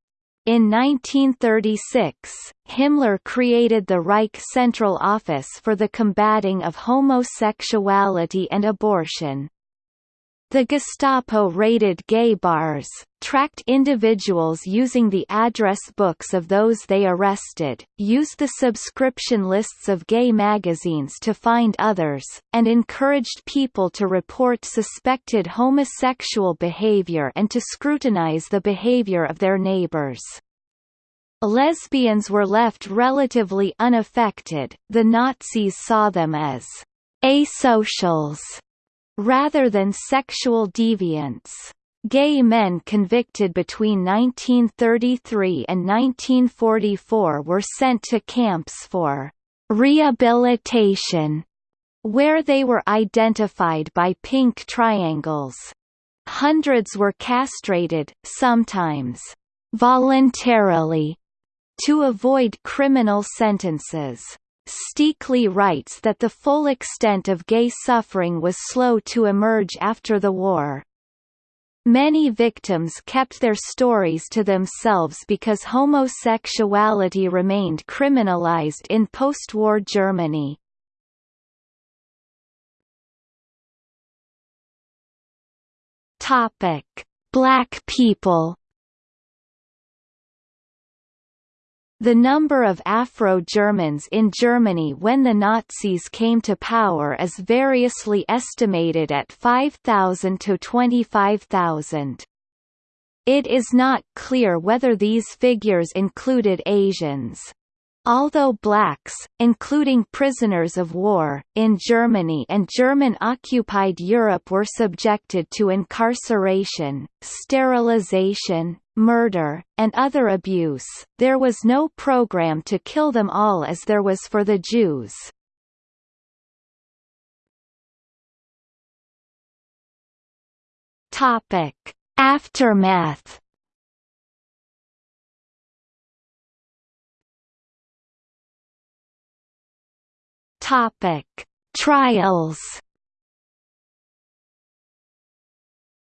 [SPEAKER 1] In 1936, Himmler created the Reich Central Office for the combating of homosexuality and abortion. The Gestapo raided gay bars, tracked individuals using the address books of those they arrested, used the subscription lists of gay magazines to find others, and encouraged people to report suspected homosexual behavior and to scrutinize the behavior of their neighbors. Lesbians were left relatively unaffected, the Nazis saw them as asocials rather than sexual deviance. Gay men convicted between 1933 and 1944 were sent to camps for rehabilitation, where they were identified by pink triangles. Hundreds were castrated, sometimes voluntarily, to avoid criminal sentences. Steakley writes that the full extent of gay suffering was slow to emerge after the war. Many victims kept their stories to themselves because homosexuality remained criminalized in post-war Germany. Black people The number of Afro-Germans in Germany when the Nazis came to power is variously estimated at 5,000 to 25,000. It is not clear whether these figures included Asians. Although blacks, including prisoners of war, in Germany and German-occupied Europe were subjected to incarceration, sterilization, murder, and other abuse, there was no program to kill them all as there was for the Jews. Aftermath Topic: Trials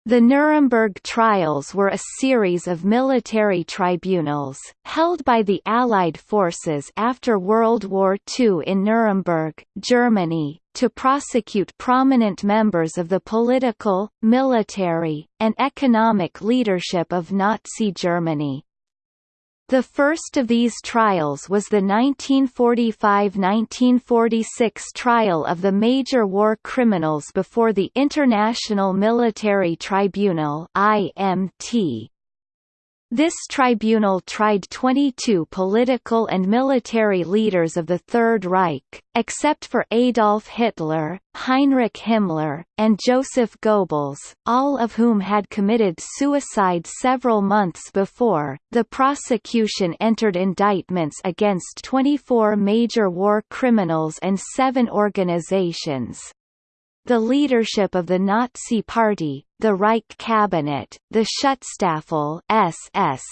[SPEAKER 1] The Nuremberg trials were a series of military tribunals, held by the Allied forces after World War II in Nuremberg, Germany, to prosecute prominent members of the political, military, and economic leadership of Nazi Germany. The first of these trials was the 1945–1946 trial of the major war criminals before the International Military Tribunal IMT. This tribunal tried 22 political and military leaders of the Third Reich, except for Adolf Hitler, Heinrich Himmler, and Joseph Goebbels, all of whom had committed suicide several months before. The prosecution entered indictments against 24 major war criminals and seven organizations, the leadership of the Nazi Party, the Reich Cabinet, the Schutzstaffel SS,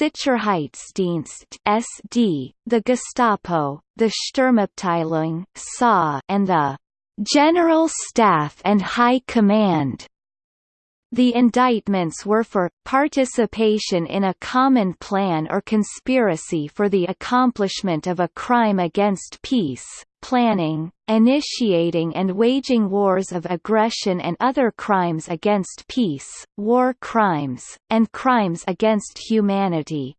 [SPEAKER 1] Sicherheitsdienst SD, the Gestapo, the Sturmabteilung SA, and the General Staff and High Command. The indictments were for, participation in a common plan or conspiracy for the accomplishment of a crime against peace, planning, initiating and waging wars of aggression and other crimes against peace, war crimes, and crimes against humanity.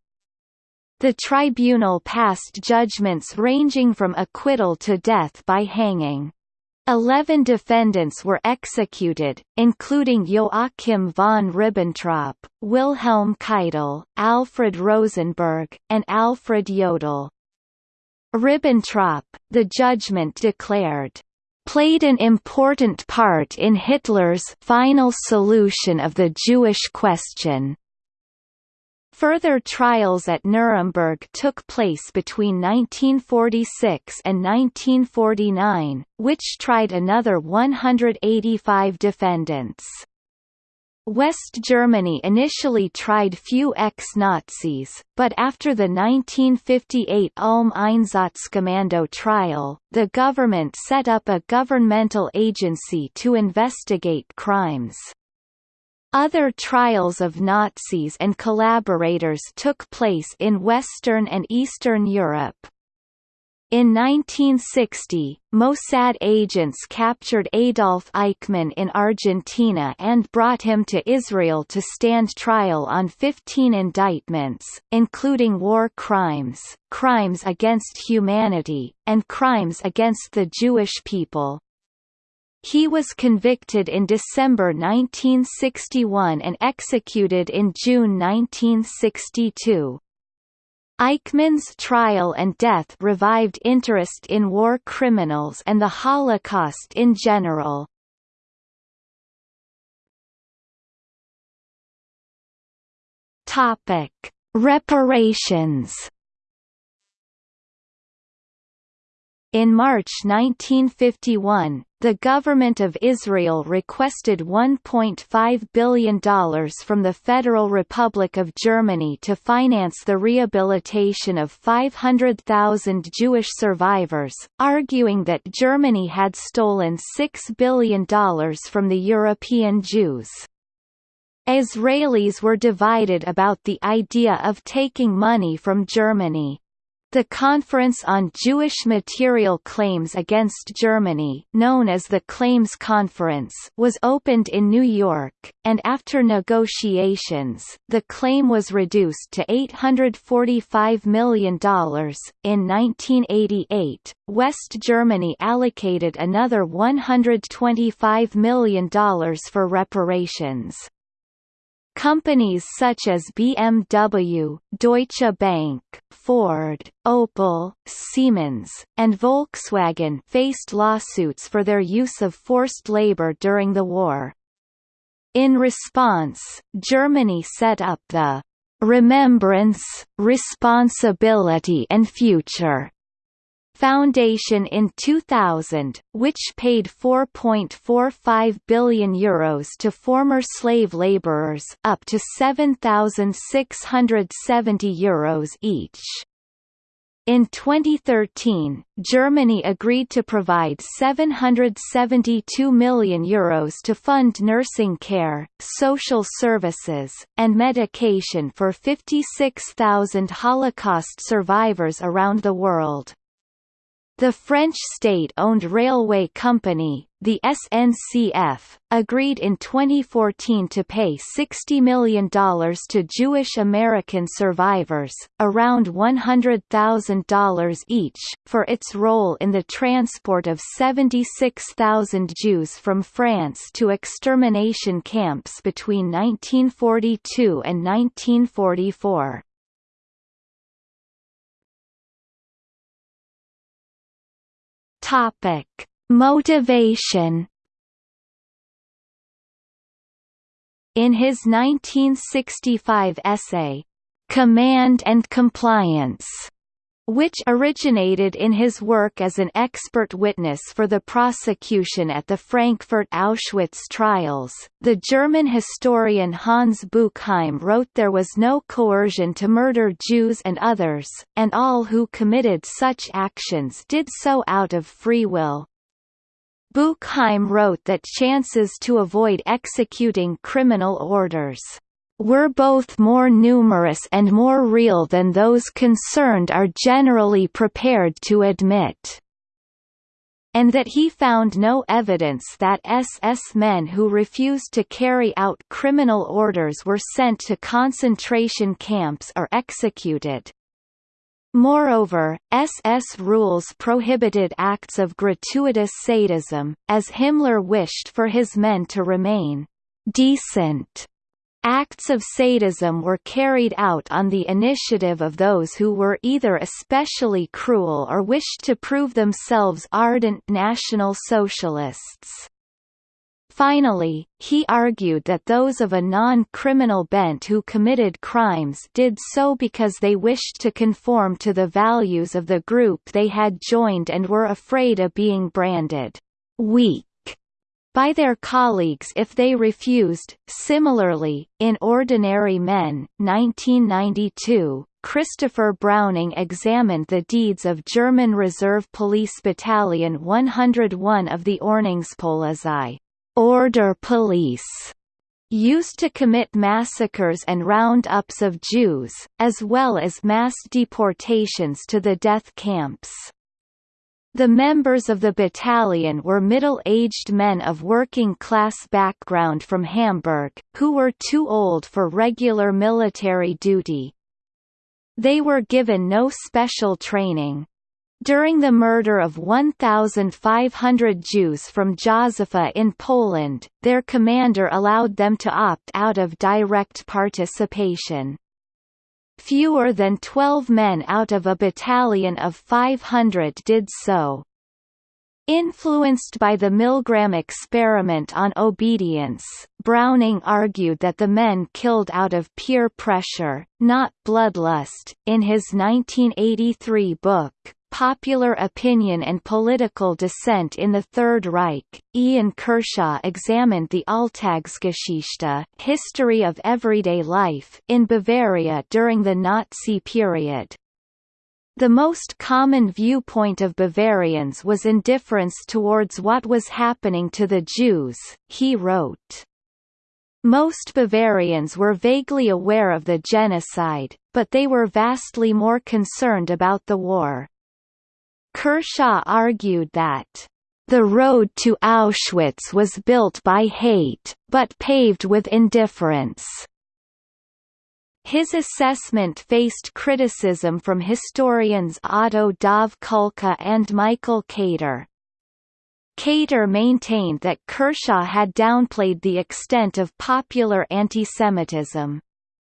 [SPEAKER 1] The tribunal passed judgments ranging from acquittal to death by hanging. Eleven defendants were executed, including Joachim von Ribbentrop, Wilhelm Keitel, Alfred Rosenberg, and Alfred Jodl. Ribbentrop, the judgment declared, played an important part in Hitler's final solution of the Jewish question. Further trials at Nuremberg took place between 1946 and 1949, which tried another 185 defendants. West Germany initially tried few ex-Nazis, but after the 1958 Ulm Einsatzkommando trial, the government set up a governmental agency to investigate crimes. Other trials of Nazis and collaborators took place in Western and Eastern Europe. In 1960, Mossad agents captured Adolf Eichmann in Argentina and brought him to Israel to stand trial on 15 indictments, including war crimes, crimes against humanity, and crimes against the Jewish people. He was convicted in December 1961 and executed in June 1962. Eichmann's trial and death revived interest in war criminals and the Holocaust in general. Reparations In March 1951, the government of Israel requested $1.5 billion from the Federal Republic of Germany to finance the rehabilitation of 500,000 Jewish survivors, arguing that Germany had stolen $6 billion from the European Jews. Israelis were divided about the idea of taking money from Germany. The Conference on Jewish Material Claims Against Germany known as the Claims Conference was opened in New York, and after negotiations, the claim was reduced to $845 million. In 1988, West Germany allocated another $125 million for reparations. Companies such as BMW, Deutsche Bank, Ford, Opel, Siemens, and Volkswagen faced lawsuits for their use of forced labor during the war. In response, Germany set up the Remembrance, Responsibility and Future Foundation in 2000, which paid 4.45 billion euros to former slave laborers up to 7,670 euros each. In 2013, Germany agreed to provide €772 million Euros to fund nursing care, social services, and medication for 56,000 Holocaust survivors around the world. The French state-owned railway company, the SNCF, agreed in 2014 to pay $60 million to Jewish American survivors, around $100,000 each, for its role in the transport of 76,000 Jews from France to extermination camps between 1942 and 1944. Topic: Motivation. In his 1965 essay, Command and Compliance, which originated in his work as an expert witness for the prosecution at the Frankfurt Auschwitz trials. The German historian Hans Buchheim wrote there was no coercion to murder Jews and others, and all who committed such actions did so out of free will. Buchheim wrote that chances to avoid executing criminal orders were both more numerous and more real than those concerned are generally prepared to admit and that he found no evidence that SS men who refused to carry out criminal orders were sent to concentration camps or executed. Moreover, SS rules prohibited acts of gratuitous sadism, as Himmler wished for his men to remain «decent» Acts of sadism were carried out on the initiative of those who were either especially cruel or wished to prove themselves ardent National Socialists. Finally, he argued that those of a non-criminal bent who committed crimes did so because they wished to conform to the values of the group they had joined and were afraid of being branded weak by their colleagues if they refused. Similarly, in Ordinary Men, 1992, Christopher Browning examined the deeds of German Reserve Police Battalion 101 of the Ordnungspolizei order police used to commit massacres and roundups of Jews, as well as mass deportations to the death camps. The members of the battalion were middle-aged men of working-class background from Hamburg, who were too old for regular military duty. They were given no special training. During the murder of 1,500 Jews from Józefów in Poland, their commander allowed them to opt out of direct participation. Fewer than 12 men out of a battalion of 500 did so. Influenced by the Milgram experiment on obedience, Browning argued that the men killed out of peer pressure, not bloodlust. In his 1983 book, Popular Opinion and Political Dissent in the Third Reich, Ian Kershaw examined the Alltagsgeschichte history of everyday life in Bavaria during the Nazi period. The most common viewpoint of Bavarians was indifference towards what was happening to the Jews, he wrote. Most Bavarians were vaguely aware of the genocide, but they were vastly more concerned about the war. Kershaw argued that the road to Auschwitz was built by hate, but paved with indifference. His assessment faced criticism from historians Otto Dov Kulka and Michael Kater. Kater maintained that Kershaw had downplayed the extent of popular antisemitism.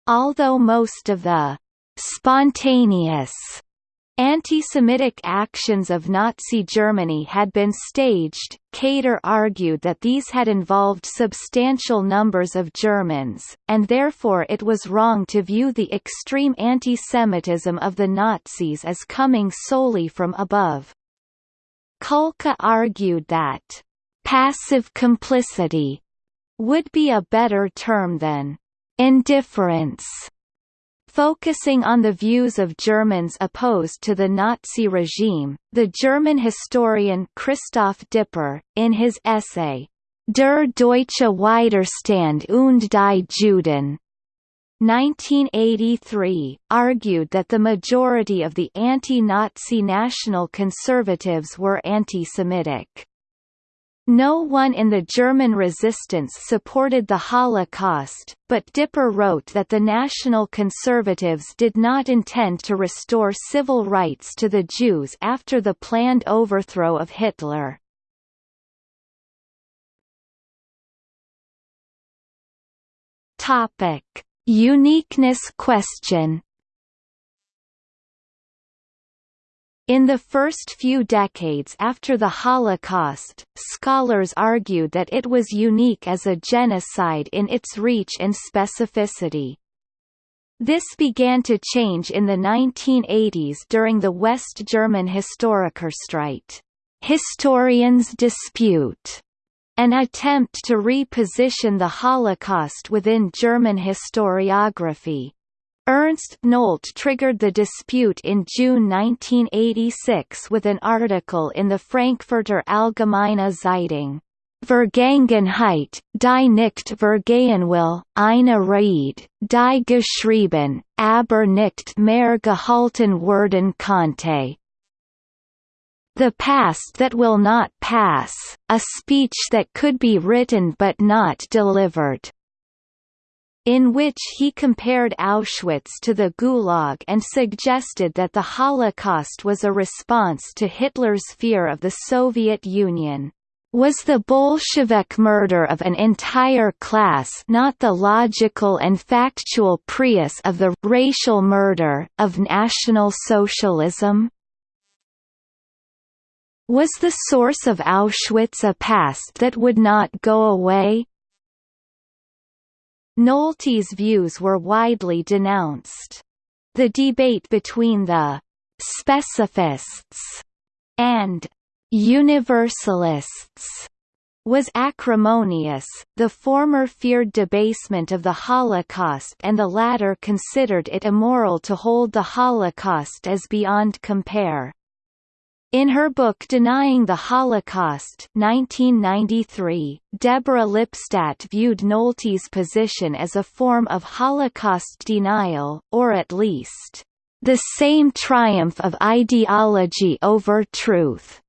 [SPEAKER 1] Although most of the spontaneous Anti-Semitic actions of Nazi Germany had been staged. Kater argued that these had involved substantial numbers of Germans, and therefore it was wrong to view the extreme anti-Semitism of the Nazis as coming solely from above. Kulka argued that passive complicity would be a better term than indifference Focusing on the views of Germans opposed to the Nazi regime, the German historian Christoph Dipper, in his essay, Der deutsche Widerstand und die Juden, 1983, argued that the majority of the anti-Nazi national conservatives were anti-Semitic. No one in the German resistance supported the Holocaust, but Dipper wrote that the National Conservatives did not intend to restore civil rights to the Jews after the planned overthrow of Hitler. Uniqueness question In the first few decades after the Holocaust, scholars argued that it was unique as a genocide in its reach and specificity. This began to change in the 1980s during the West German Historikerstreit historians dispute, an attempt to reposition the Holocaust within German historiography. Ernst Nolte triggered the dispute in June 1986 with an article in the Frankfurter Allgemeine Zeitung. Vergangenheit, die nicht vergehen will, eine Rede, die geschrieben, aber nicht mehr gehalten werden konnte. The past that will not pass, a speech that could be written but not delivered in which he compared Auschwitz to the Gulag and suggested that the Holocaust was a response to Hitler's fear of the Soviet Union. was the Bolshevik murder of an entire class not the logical and factual prius of the racial murder of National Socialism? Was the source of Auschwitz a past that would not go away? Nolte's views were widely denounced. The debate between the «specifists» and Universalists was acrimonious, the former feared debasement of the Holocaust and the latter considered it immoral to hold the Holocaust as beyond compare. In her book Denying the Holocaust 1993, Deborah Lipstadt viewed Nolte's position as a form of Holocaust denial, or at least, "...the same triumph of ideology over truth."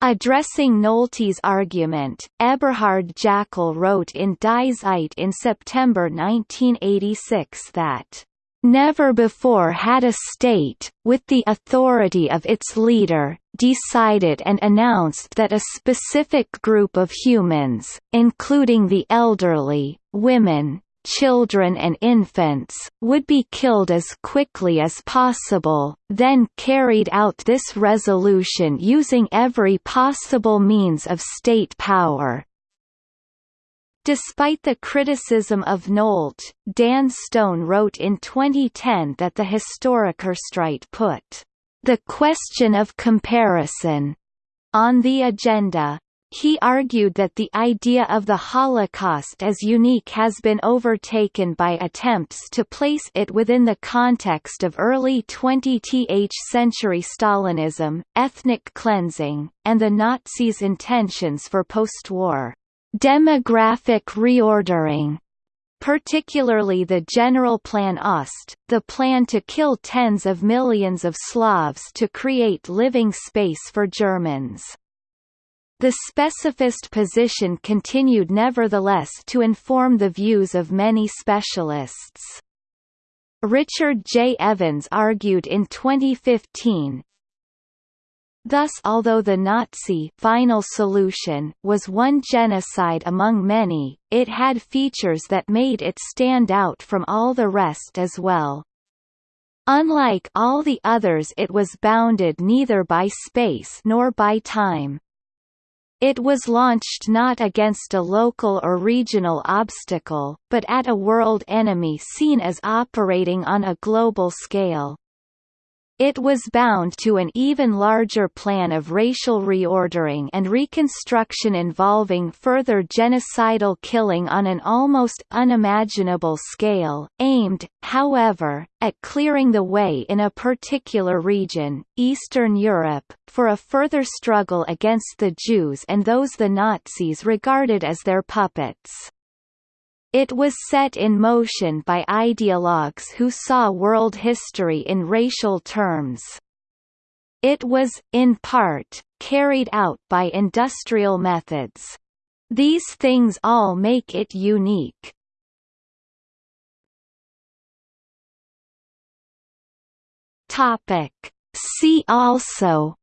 [SPEAKER 1] Addressing Nolte's argument, Eberhard Jäckel wrote in Die Zeit in September 1986 that Never before had a state, with the authority of its leader, decided and announced that a specific group of humans, including the elderly, women, children and infants, would be killed as quickly as possible, then carried out this resolution using every possible means of state power. Despite the criticism of Nolte, Dan Stone wrote in 2010 that the Historikerstreit put the question of comparison on the agenda, he argued that the idea of the Holocaust as unique has been overtaken by attempts to place it within the context of early 20th century Stalinism, ethnic cleansing, and the Nazis' intentions for post-war demographic reordering particularly the General Plan Ost, the plan to kill tens of millions of Slavs to create living space for Germans. The specifist position continued nevertheless to inform the views of many specialists. Richard J. Evans argued in 2015, Thus although the Nazi final solution was one genocide among many, it had features that made it stand out from all the rest as well. Unlike all the others it was bounded neither by space nor by time. It was launched not against a local or regional obstacle, but at a world enemy seen as operating on a global scale. It was bound to an even larger plan of racial reordering and reconstruction involving further genocidal killing on an almost unimaginable scale, aimed, however, at clearing the way in a particular region, Eastern Europe, for a further struggle against the Jews and those the Nazis regarded as their puppets. It was set in motion by ideologues who saw world history in racial terms. It was, in part, carried out by industrial methods. These things all make it unique. See also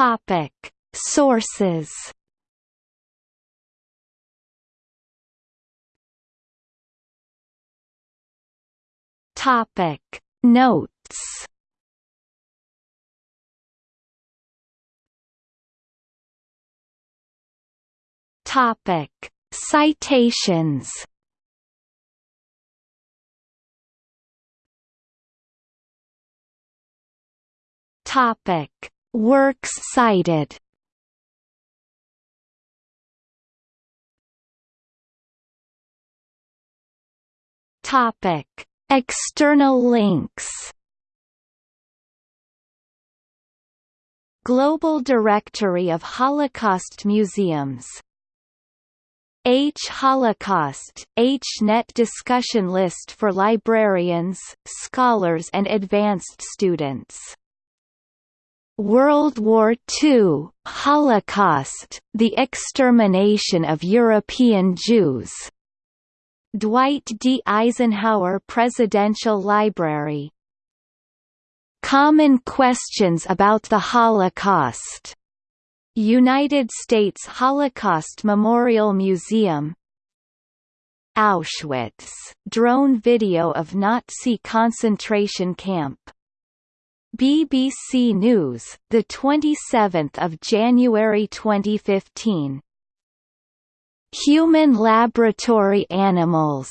[SPEAKER 1] Topic: Sources. Topic: Notes. Topic: Citations. Topic Works cited. Topic: External links. Global Directory of Holocaust Museums. H. Holocaust, HNet discussion list for librarians, scholars and advanced students World War II, Holocaust, the extermination of European Jews. Dwight D. Eisenhower Presidential Library Common Questions About the Holocaust. United States Holocaust Memorial Museum Auschwitz drone video of Nazi concentration camp BBC News the 27th of January 2015 Human laboratory animals.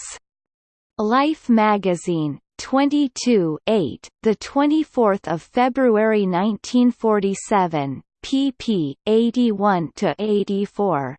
[SPEAKER 1] Life magazine 22 8 the 24th of February 1947 pp 81 to 84